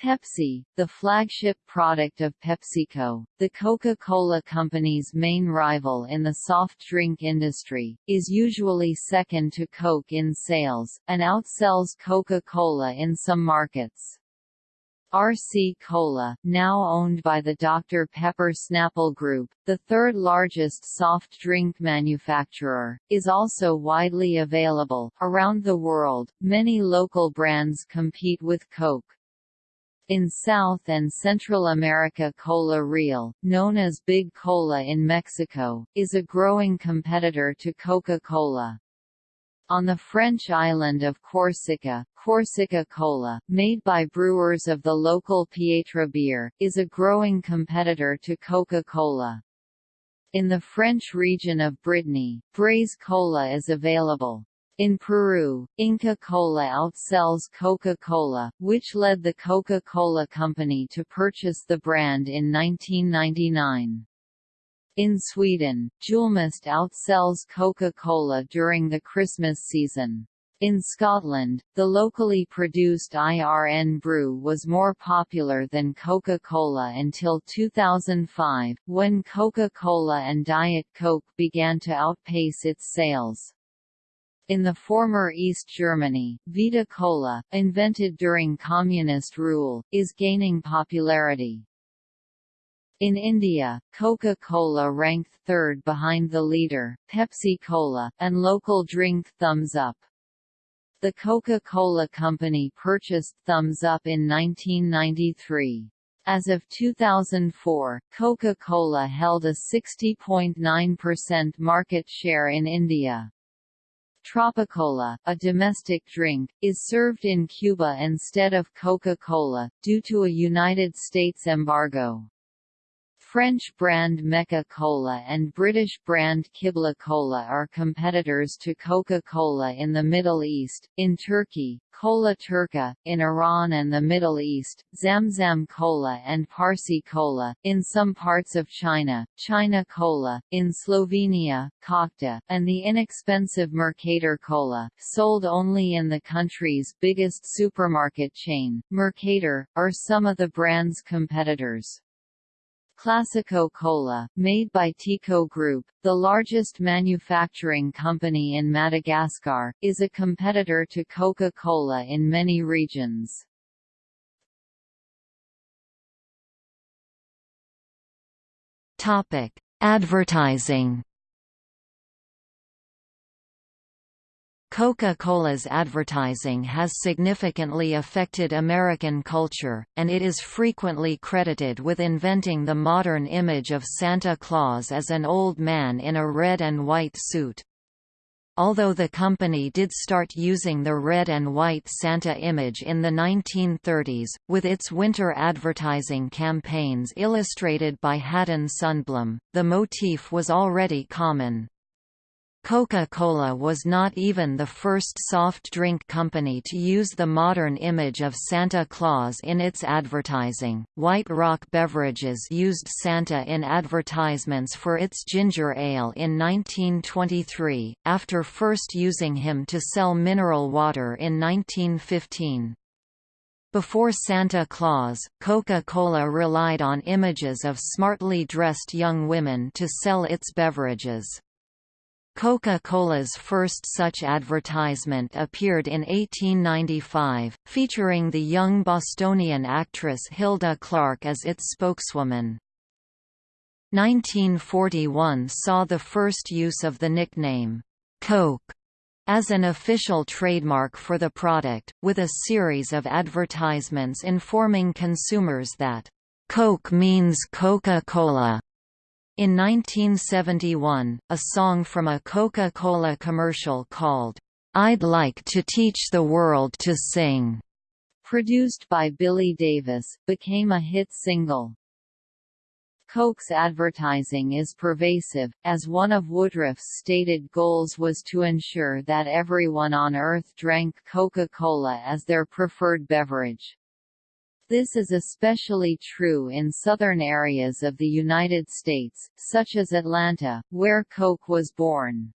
Pepsi, the flagship product of PepsiCo, the Coca-Cola Company's main rival in the soft drink industry, is usually second to Coke in sales, and outsells Coca-Cola in some markets. RC Cola, now owned by the Dr. Pepper Snapple Group, the third largest soft drink manufacturer, is also widely available. Around the world, many local brands compete with Coke. In South and Central America Kola Real, known as Big Cola in Mexico, is a growing competitor to Coca-Cola. On the French island of Corsica, Corsica Cola, made by brewers of the local Pietra beer, is a growing competitor to Coca-Cola. In the French region of Brittany, Breizh Cola is available. In Peru, Inca Cola outsells Coca-Cola, which led the Coca-Cola Company to purchase the brand in 1999. In Sweden, Julmust outsells Coca-Cola during the Christmas season. In Scotland, the locally produced Irn-Bru was more popular than Coca-Cola until 2005, when Coca-Cola and Diet Coke began to outpace its sales. In the former East Germany, Vita Cola, invented during communist rule, is gaining popularity. In India, Coca-Cola ranked third behind the leader, Pepsi-Cola, and local drink Thums Up. The Coca-Cola Company purchased Thums Up in 1993. As of 2004, Coca-Cola held a 60.9% market share in India. Tropicola, a domestic drink, is served in Cuba instead of Coca-Cola, due to a United States embargo. French brand Mecca Cola and British brand Qibla Cola are competitors to Coca-Cola in the Middle East, in Turkey, Cola Turca, in Iran and the Middle East, Zamzam Cola and Parsi Cola, in some parts of China, China Cola, in Slovenia, Cockta, and the inexpensive Mercator Cola, sold only in the country's biggest supermarket chain, Mercator, are some of the brand's competitors. Classiko Cola, made by Tiko Group, the largest manufacturing company in Madagascar, is a competitor to Coca-Cola in many regions. Advertising Coca-Cola's advertising has significantly affected American culture, and it is frequently credited with inventing the modern image of Santa Claus as an old man in a red and white suit. Although the company did start using the red and white Santa image in the 1930s, with its winter advertising campaigns illustrated by Haddon Sundblom, the motif was already common. Coca-Cola was not even the first soft drink company to use the modern image of Santa Claus in its advertising. White Rock Beverages used Santa in advertisements for its ginger ale in 1923, after first using him to sell mineral water in 1915. Before Santa Claus, Coca-Cola relied on images of smartly dressed young women to sell its beverages. Coca-Cola's first such advertisement appeared in 1895, featuring the young Bostonian actress Hilda Clark as its spokeswoman. 1941 saw the first use of the nickname, Coke, as an official trademark for the product, with a series of advertisements informing consumers that, Coke means Coca-Cola, in 1971, a song from a Coca-Cola commercial called, "'I'd Like to Teach the World to Sing' produced by Billy Davis, became a hit single. Coke's advertising is pervasive, as one of Woodruff's stated goals was to ensure that everyone on Earth drank Coca-Cola as their preferred beverage. This is especially true in southern areas of the United States, such as Atlanta, where Coke was born.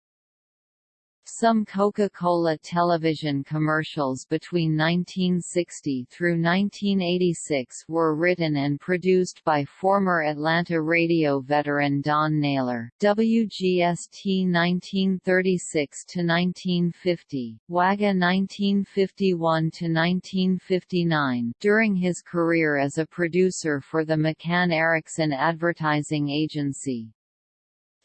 Some Coca-Cola television commercials between 1960 through 1986 were written and produced by former Atlanta radio veteran Don Naylor. WGST 1936 to 1950, WAGA 1951 to 1959. During his career as a producer for the McCann Erickson Advertising Agency,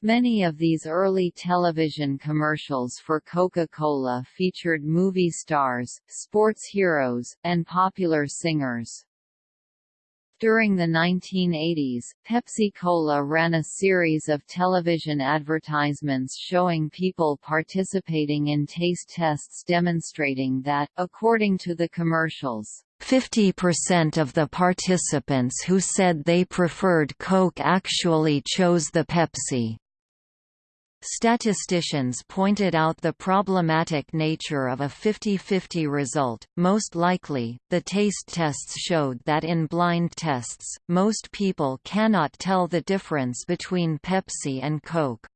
Many of these early television commercials for Coca-Cola featured movie stars, sports heroes, and popular singers. During the 1980s, Pepsi-Cola ran a series of television advertisements showing people participating in taste tests demonstrating that, according to the commercials, 50% of the participants who said they preferred Coke actually chose the Pepsi. Statisticians pointed out the problematic nature of a 50-50 result. Most likely, the taste tests showed that in blind tests, most people cannot tell the difference between Pepsi and Coke.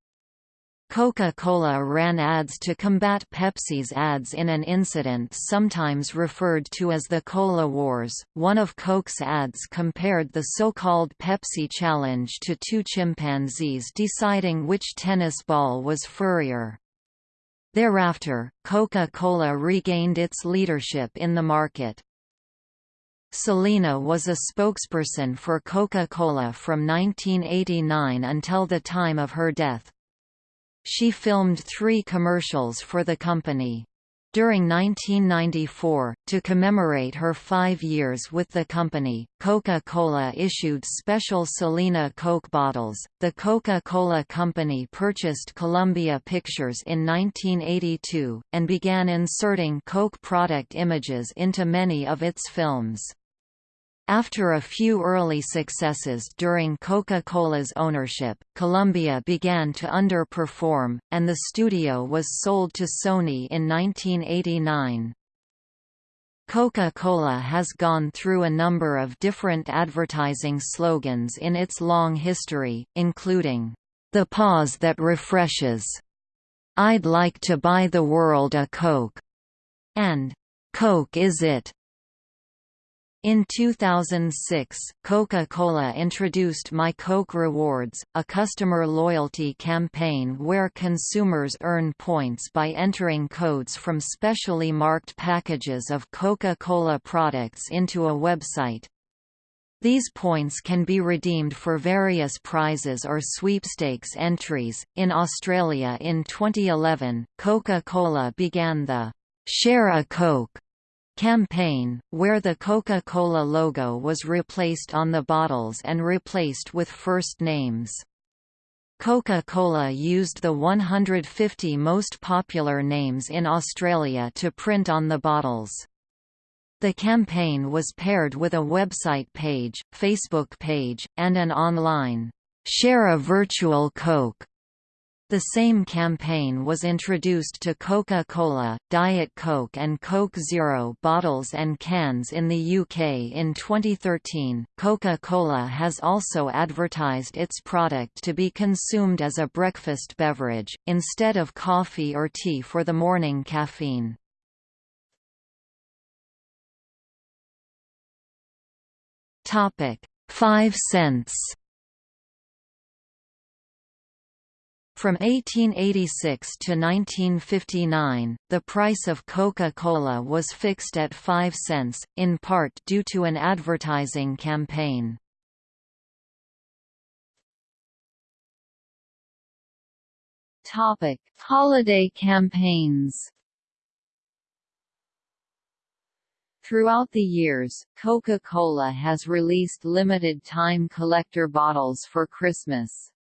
Coca-Cola ran ads to combat Pepsi's ads in an incident sometimes referred to as the Cola Wars. One of Coke's ads compared the so-called Pepsi Challenge to two chimpanzees deciding which tennis ball was furrier. Thereafter, Coca-Cola regained its leadership in the market. Selena was a spokesperson for Coca-Cola from 1989 until the time of her death. She filmed three commercials for the company. During 1994, to commemorate her five years with the company, Coca-Cola issued special Selena Coke bottles. The Coca-Cola Company purchased Columbia Pictures in 1982, and began inserting Coke product images into many of its films. After a few early successes during Coca-Cola's ownership, Columbia began to underperform, and the studio was sold to Sony in 1989. Coca-Cola has gone through a number of different advertising slogans in its long history, including, "...the pause that refreshes", "I'd like to buy the world a Coke", and "Coke is it". In 2006, Coca-Cola introduced My Coke Rewards, a customer loyalty campaign where consumers earn points by entering codes from specially marked packages of Coca-Cola products into a website. These points can be redeemed for various prizes or sweepstakes entries. In Australia in 2011, Coca-Cola began the Share a Coke campaign, where the Coca-Cola logo was replaced on the bottles and replaced with first names. Coca-Cola used the 150 most popular names in Australia to print on the bottles. The campaign was paired with a website page, Facebook page, and an online, "'Share a Virtual Coke' The same campaign was introduced to Coca-Cola, Diet Coke and Coke Zero bottles and cans in the UK in 2013. Coca-Cola has also advertised its product to be consumed as a breakfast beverage, instead of coffee or tea for the morning caffeine. Topic: 5 cents. From 1886 to 1959, the price of Coca-Cola was fixed at 5 cents, in part due to an advertising campaign. Topic: Holiday campaigns. Throughout the years, Coca-Cola has released limited-time collector bottles for Christmas.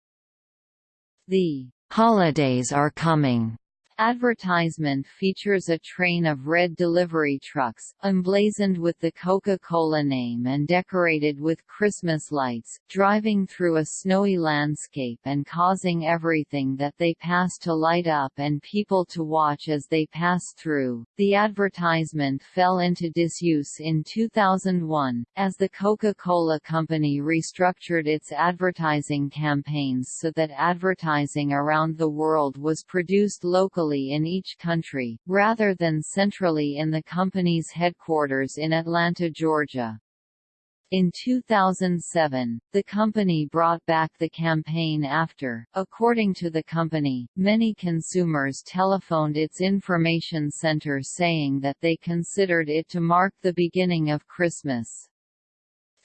The holidays are coming Advertisement features a train of red delivery trucks, emblazoned with the Coca-Cola name and decorated with Christmas lights, driving through a snowy landscape and causing everything that they pass to light up and people to watch as they pass through. The advertisement fell into disuse in 2001, as the Coca-Cola Company restructured its advertising campaigns so that advertising around the world was produced locally locally in each country, rather than centrally in the company's headquarters in Atlanta, Georgia. In 2007, the company brought back the campaign after, according to the company, many consumers telephoned its information center saying that they considered it to mark the beginning of Christmas.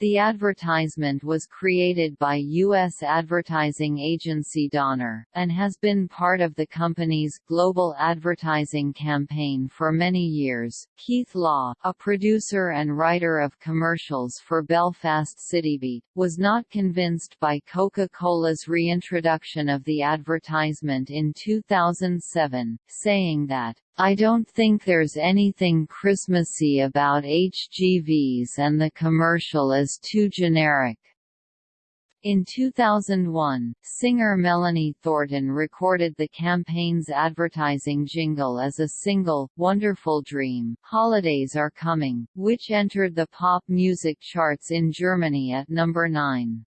The advertisement was created by U.S. advertising agency Doner, and has been part of the company's global advertising campaign for many years. Keith Law, a producer and writer of commercials for Belfast Citybeat, was not convinced by Coca-Cola's reintroduction of the advertisement in 2007, saying that I don't think there's anything Christmassy about HGVs and the commercial is too generic. In 2001, singer Melanie Thornton recorded the campaign's advertising jingle as a single, Wonderful Dream, Holidays Are Coming, which entered the pop music charts in Germany at number 9.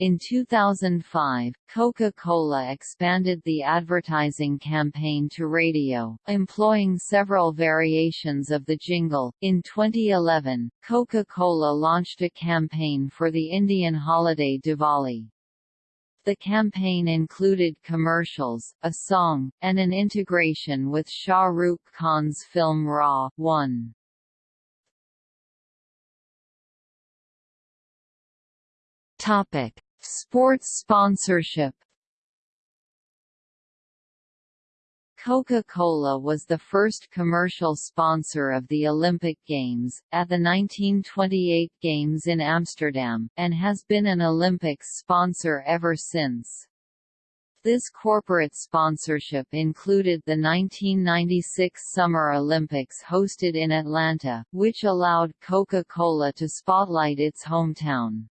In 2005, Coca-Cola expanded the advertising campaign to radio, employing several variations of the jingle. In 2011, Coca-Cola launched a campaign for the Indian holiday Diwali. The campaign included commercials, a song, and an integration with Shah Rukh Khan's film Ra.One. Topic: Sports sponsorship Coca-Cola was the first commercial sponsor of the Olympic Games, at the 1928 Games in Amsterdam, and has been an Olympics sponsor ever since. This corporate sponsorship included the 1996 Summer Olympics hosted in Atlanta, which allowed Coca-Cola to spotlight its hometown.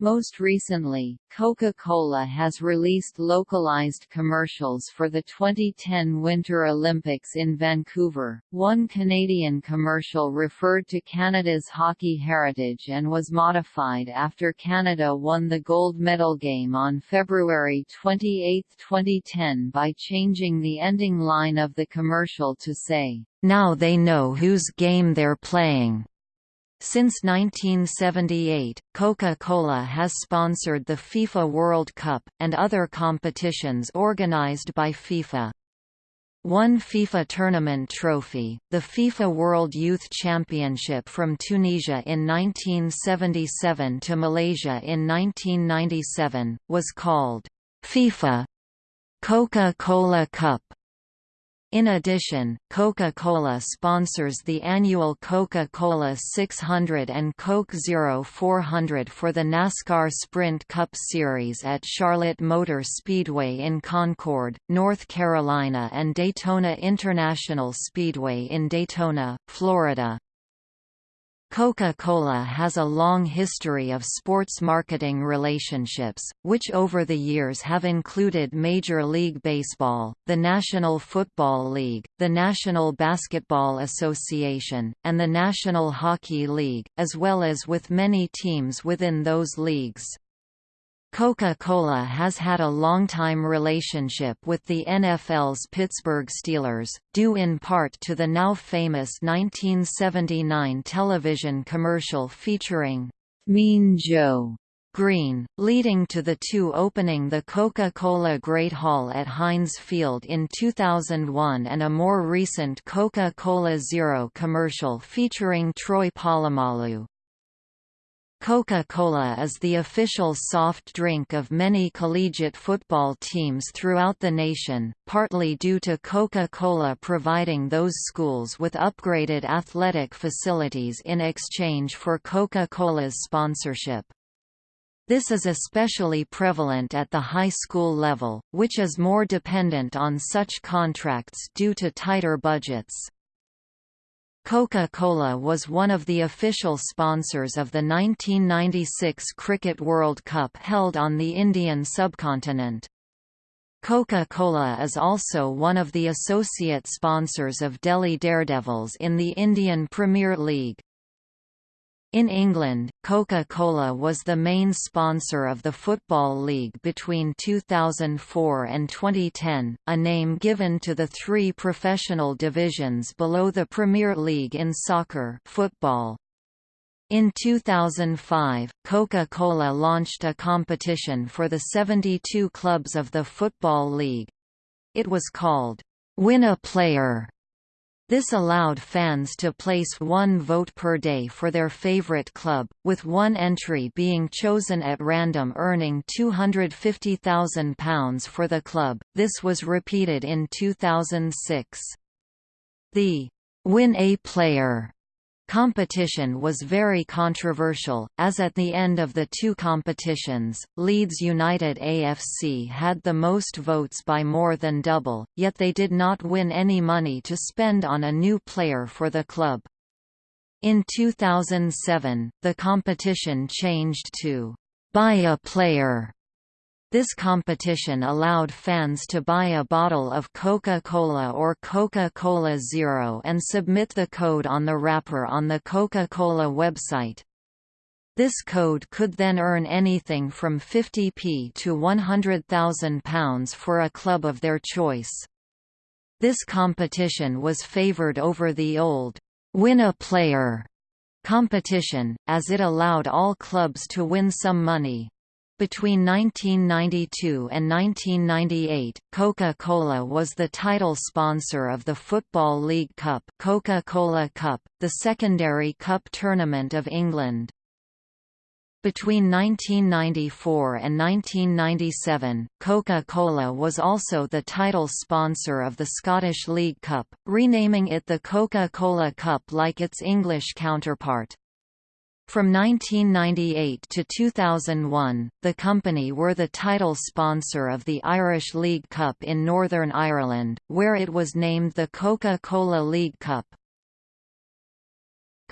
Most recently, Coca-Cola has released localized commercials for the 2010 Winter Olympics in Vancouver. One Canadian commercial referred to Canada's hockey heritage and was modified after Canada won the gold medal game on February 28, 2010 by changing the ending line of the commercial to say, Now they know whose game they're playing. Since 1978, Coca-Cola has sponsored the FIFA World Cup, and other competitions organized by FIFA. One FIFA tournament trophy, the FIFA World Youth Championship from Tunisia in 1977 to Malaysia in 1997, was called FIFA Coca-Cola Cup. In addition, Coca-Cola sponsors the annual Coca-Cola 600 and Coke Zero 400 for the NASCAR Sprint Cup Series at Charlotte Motor Speedway in Concord, North Carolina and Daytona International Speedway in Daytona, Florida. Coca-Cola has a long history of sports marketing relationships, which over the years have included Major League Baseball, the National Football League, the National Basketball Association, and the National Hockey League, as well as with many teams within those leagues. Coca-Cola has had a long-time relationship with the NFL's Pittsburgh Steelers, due in part to the now famous 1979 television commercial featuring Mean Joe Greene, leading to the two opening the Coca-Cola Great Hall at Heinz Field in 2001 and a more recent Coca-Cola Zero commercial featuring Troy Polamalu. Coca-Cola is the official soft drink of many collegiate football teams throughout the nation, partly due to Coca-Cola providing those schools with upgraded athletic facilities in exchange for Coca-Cola's sponsorship. This is especially prevalent at the high school level, which is more dependent on such contracts due to tighter budgets. Coca-Cola was one of the official sponsors of the 1996 Cricket World Cup held on the Indian subcontinent. Coca-Cola is also one of the associate sponsors of Delhi Daredevils in the Indian Premier League. In England, Coca-Cola was the main sponsor of the Football League between 2004 and 2010, a name given to the three professional divisions below the Premier League in soccer football. In 2005, Coca-Cola launched a competition for the 72 clubs of the Football League. It was called, Win a Player this allowed fans to place one vote per day for their favorite club, with one entry being chosen at random earning £250,000 for the club. This was repeated in 2006. The Win a Player Competition was very controversial, as at the end of the two competitions, Leeds United AFC had the most votes by more than double, yet they did not win any money to spend on a new player for the club. In 2007, the competition changed to «buy a player» This competition allowed fans to buy a bottle of Coca-Cola or Coca-Cola Zero and submit the code on the wrapper on the Coca-Cola website. This code could then earn anything from 50p to £100,000 for a club of their choice. This competition was favoured over the old, win a player competition, as it allowed all clubs to win some money. Between 1992 and 1998, Coca-Cola was the title sponsor of the Football League Cup Coca-Cola Cup, the secondary cup tournament of England. Between 1994 and 1997, Coca-Cola was also the title sponsor of the Scottish League Cup, renaming it the Coca-Cola Cup like its English counterpart. From 1998 to 2001, the company were the title sponsor of the Irish League Cup in Northern Ireland, where it was named the Coca-Cola League Cup.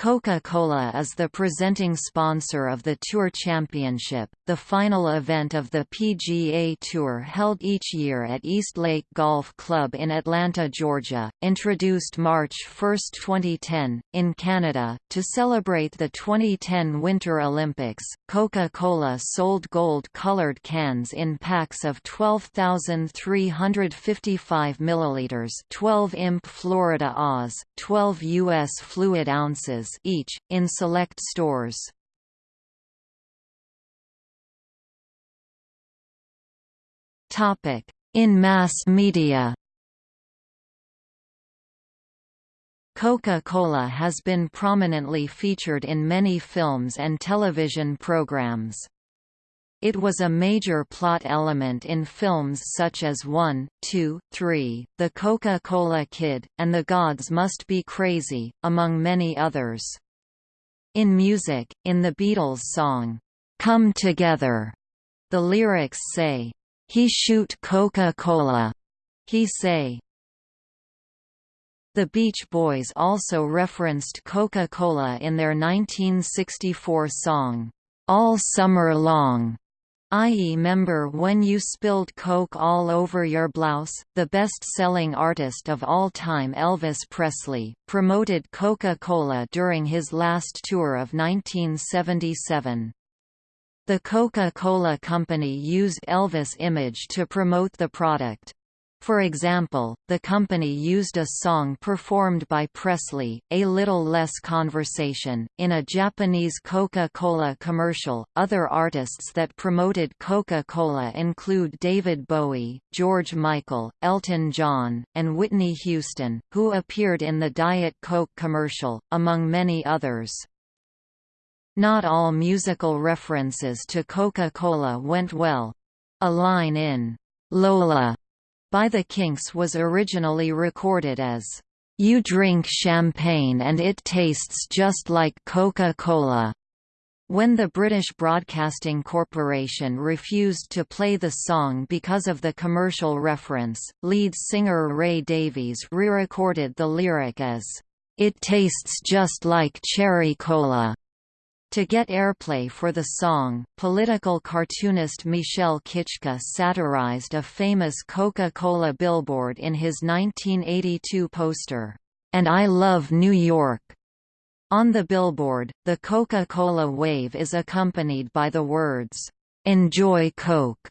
Coca-Cola is the presenting sponsor of the Tour Championship, the final event of the PGA Tour held each year at East Lake Golf Club in Atlanta, Georgia, introduced March 1, 2010, in Canada. To celebrate the 2010 Winter Olympics, Coca-Cola sold gold-colored cans in packs of 12,355 milliliters, 12 imp Florida Oz, 12 U.S. fluid ounces each, in select stores. In mass media Coca-Cola has been prominently featured in many films and television programs. It was a major plot element in films such as 1, 2, 3, The Coca-Cola Kid, and The Gods Must Be Crazy, among many others. In music, in the Beatles' song, "'Come Together", the lyrics say, "'He shoot Coca-Cola", he say. The Beach Boys also referenced Coca-Cola in their 1964 song, "'All Summer Long' i.e. member when you spilled Coke all over your blouse. The best-selling artist of all time Elvis Presley, promoted Coca-Cola during his last tour of 1977. The Coca-Cola Company used Elvis' image to promote the product. For example, the company used a song performed by Presley, A Little Less Conversation, in a Japanese Coca-Cola commercial. Other artists that promoted Coca-Cola include David Bowie, George Michael, Elton John, and Whitney Houston, who appeared in the Diet Coke commercial, among many others. Not all musical references to Coca-Cola went well. A line in Lola by the Kinks was originally recorded as, "'You drink champagne and it tastes just like Coca-Cola' When the British Broadcasting Corporation refused to play the song because of the commercial reference, lead singer Ray Davies re-recorded the lyric as, "'It tastes just like cherry cola' To get airplay for the song, political cartoonist Michel Kichka satirized a famous Coca-Cola billboard in his 1982 poster, "'And I Love New York' On the billboard, the Coca-Cola wave is accompanied by the words, "'Enjoy Coke'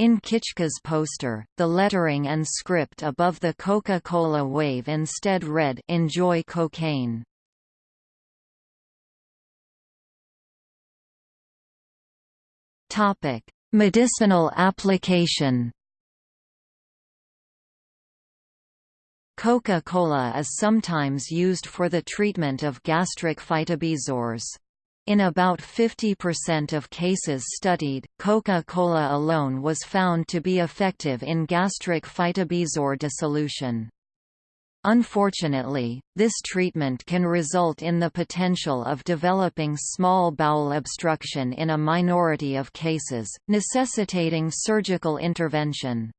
In Kichka's poster, the lettering and script above the Coca-Cola wave instead read Enjoy Cocaine. Topic: Medicinal application. Coca-Cola is sometimes used for the treatment of gastric phytobezoars. In about 50% of cases studied, Coca-Cola alone was found to be effective in gastric phytobezoar dissolution. Unfortunately, this treatment can result in the potential of developing small bowel obstruction in a minority of cases, necessitating surgical intervention.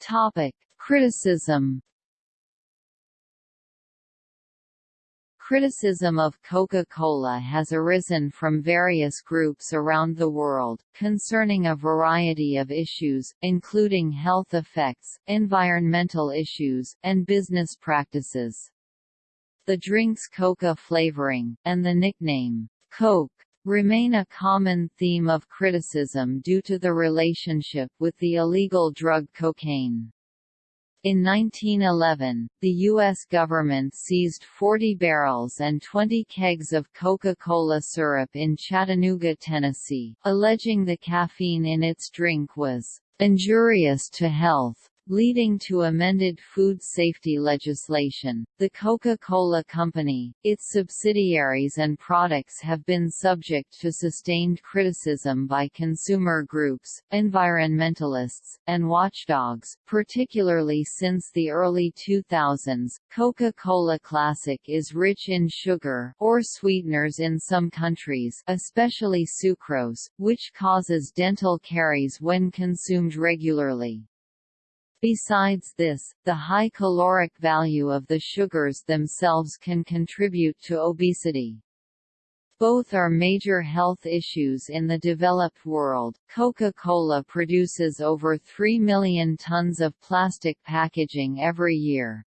Topic: Criticism. Criticism of Coca-Cola has arisen from various groups around the world, concerning a variety of issues, including health effects, environmental issues, and business practices. The drink's coca flavoring, and the nickname, Coke, remain a common theme of criticism due to the relationship with the illegal drug cocaine. In 1911, the U.S. government seized 40 barrels and 20 kegs of Coca-Cola syrup in Chattanooga, Tennessee, alleging the caffeine in its drink was injurious to health leading to amended food safety legislation. The Coca-Cola Company, its subsidiaries and products have been subject to sustained criticism by consumer groups, environmentalists, and watchdogs, particularly since the early 2000s. Coca-Cola Classic is rich in sugar or sweeteners in some countries, especially sucrose, which causes dental caries when consumed regularly. Besides this, the high caloric value of the sugars themselves can contribute to obesity. Both are major health issues in the developed world. Coca-Cola produces over 3 million tons of plastic packaging every year.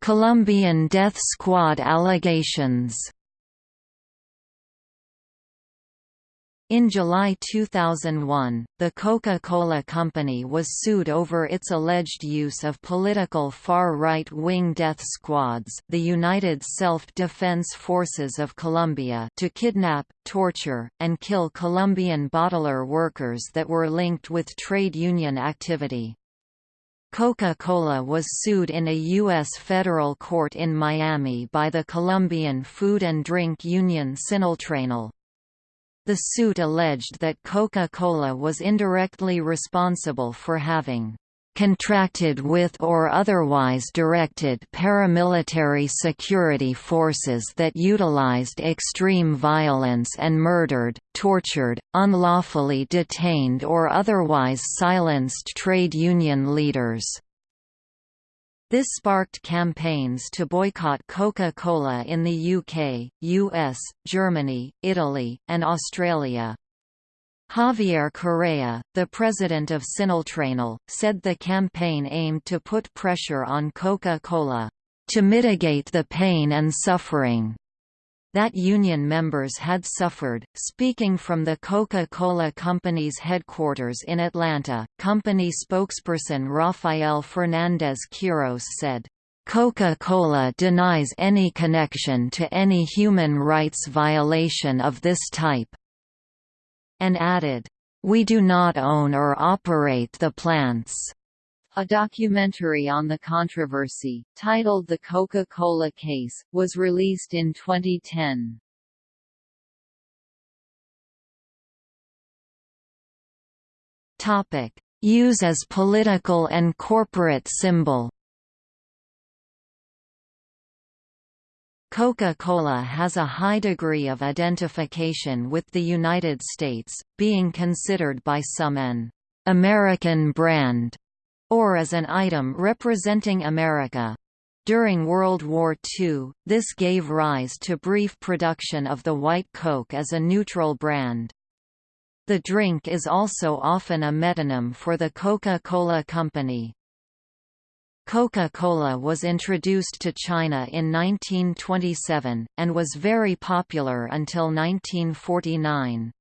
Colombian death squad allegations. In July 2001, the Coca-Cola Company was sued over its alleged use of political far-right-wing death squads the United Self-Defense Forces of Colombia to kidnap, torture, and kill Colombian bottler workers that were linked with trade union activity. Coca-Cola was sued in a U.S. federal court in Miami by the Colombian food and drink union Sinaltrainal. The suit alleged that Coca-Cola was indirectly responsible for having contracted with or otherwise directed paramilitary security forces that utilized extreme violence and murdered, tortured, unlawfully detained or otherwise silenced trade union leaders. This sparked campaigns to boycott Coca-Cola in the UK, US, Germany, Italy, and Australia. Javier Correa, the president of Sinaltrainal, said the campaign aimed to put pressure on Coca-Cola, "...to mitigate the pain and suffering." That union members had suffered. Speaking from the Coca-Cola Company's headquarters in Atlanta, company spokesperson Rafael Fernandez Quiros said, Coca-Cola denies any connection to any human rights violation of this type, and added, We do not own or operate the plants. A documentary on the controversy, titled The Coca-Cola Case, was released in 2010. Topic: Use as political and corporate symbol. Coca-Cola has a high degree of identification with the United States, being considered by some an American brand or as an item representing America. During World War II, this gave rise to brief production of the White Coke as a neutral brand. The drink is also often a metonym for the Coca-Cola Company. Coca-Cola was introduced to China in 1927, and was very popular until 1949.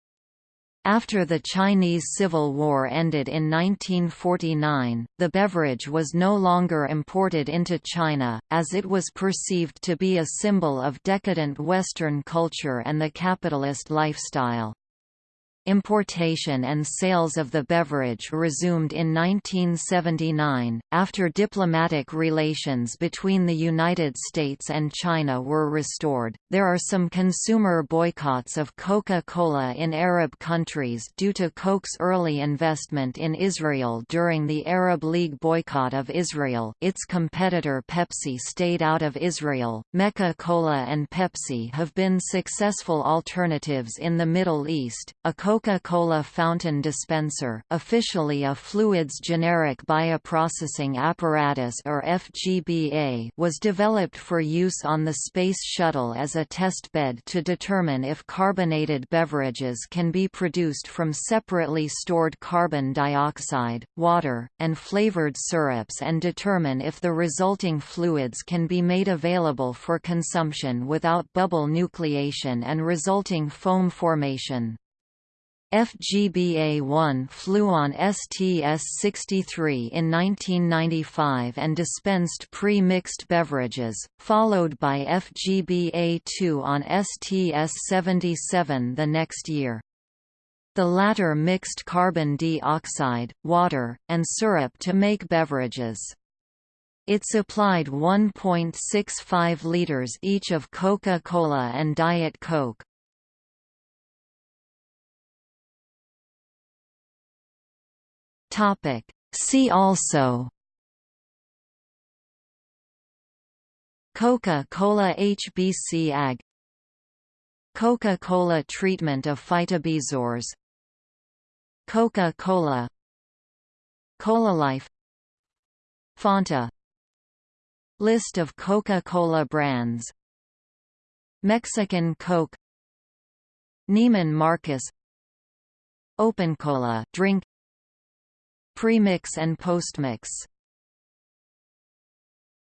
After the Chinese Civil War ended in 1949, the beverage was no longer imported into China, as it was perceived to be a symbol of decadent Western culture and the capitalist lifestyle. Importation and sales of the beverage resumed in 1979, after diplomatic relations between the United States and China were restored. There are some consumer boycotts of Coca Cola in Arab countries due to Coke's early investment in Israel during the Arab League boycott of Israel. Its competitor Pepsi stayed out of Israel. Mecca Cola and Pepsi have been successful alternatives in the Middle East. A Coca-Cola fountain dispenser, officially a fluids generic bioprocessing apparatus or FGBA, was developed for use on the Space Shuttle as a test bed to determine if carbonated beverages can be produced from separately stored carbon dioxide, water, and flavored syrups and determine if the resulting fluids can be made available for consumption without bubble nucleation and resulting foam formation. FGBA-1 flew on STS-63 in 1995 and dispensed pre-mixed beverages, followed by FGBA-2 on STS-77 the next year. The latter mixed carbon dioxide, water, and syrup to make beverages. It supplied 1.65 liters each of Coca-Cola and Diet Coke. Topic. See also Coca-Cola HBC AG Coca-Cola treatment of phytobezoars Coca-Cola Cola Life Fanta List of Coca-Cola brands Mexican Coke Neiman Marcus Open Cola drink Premix and postmix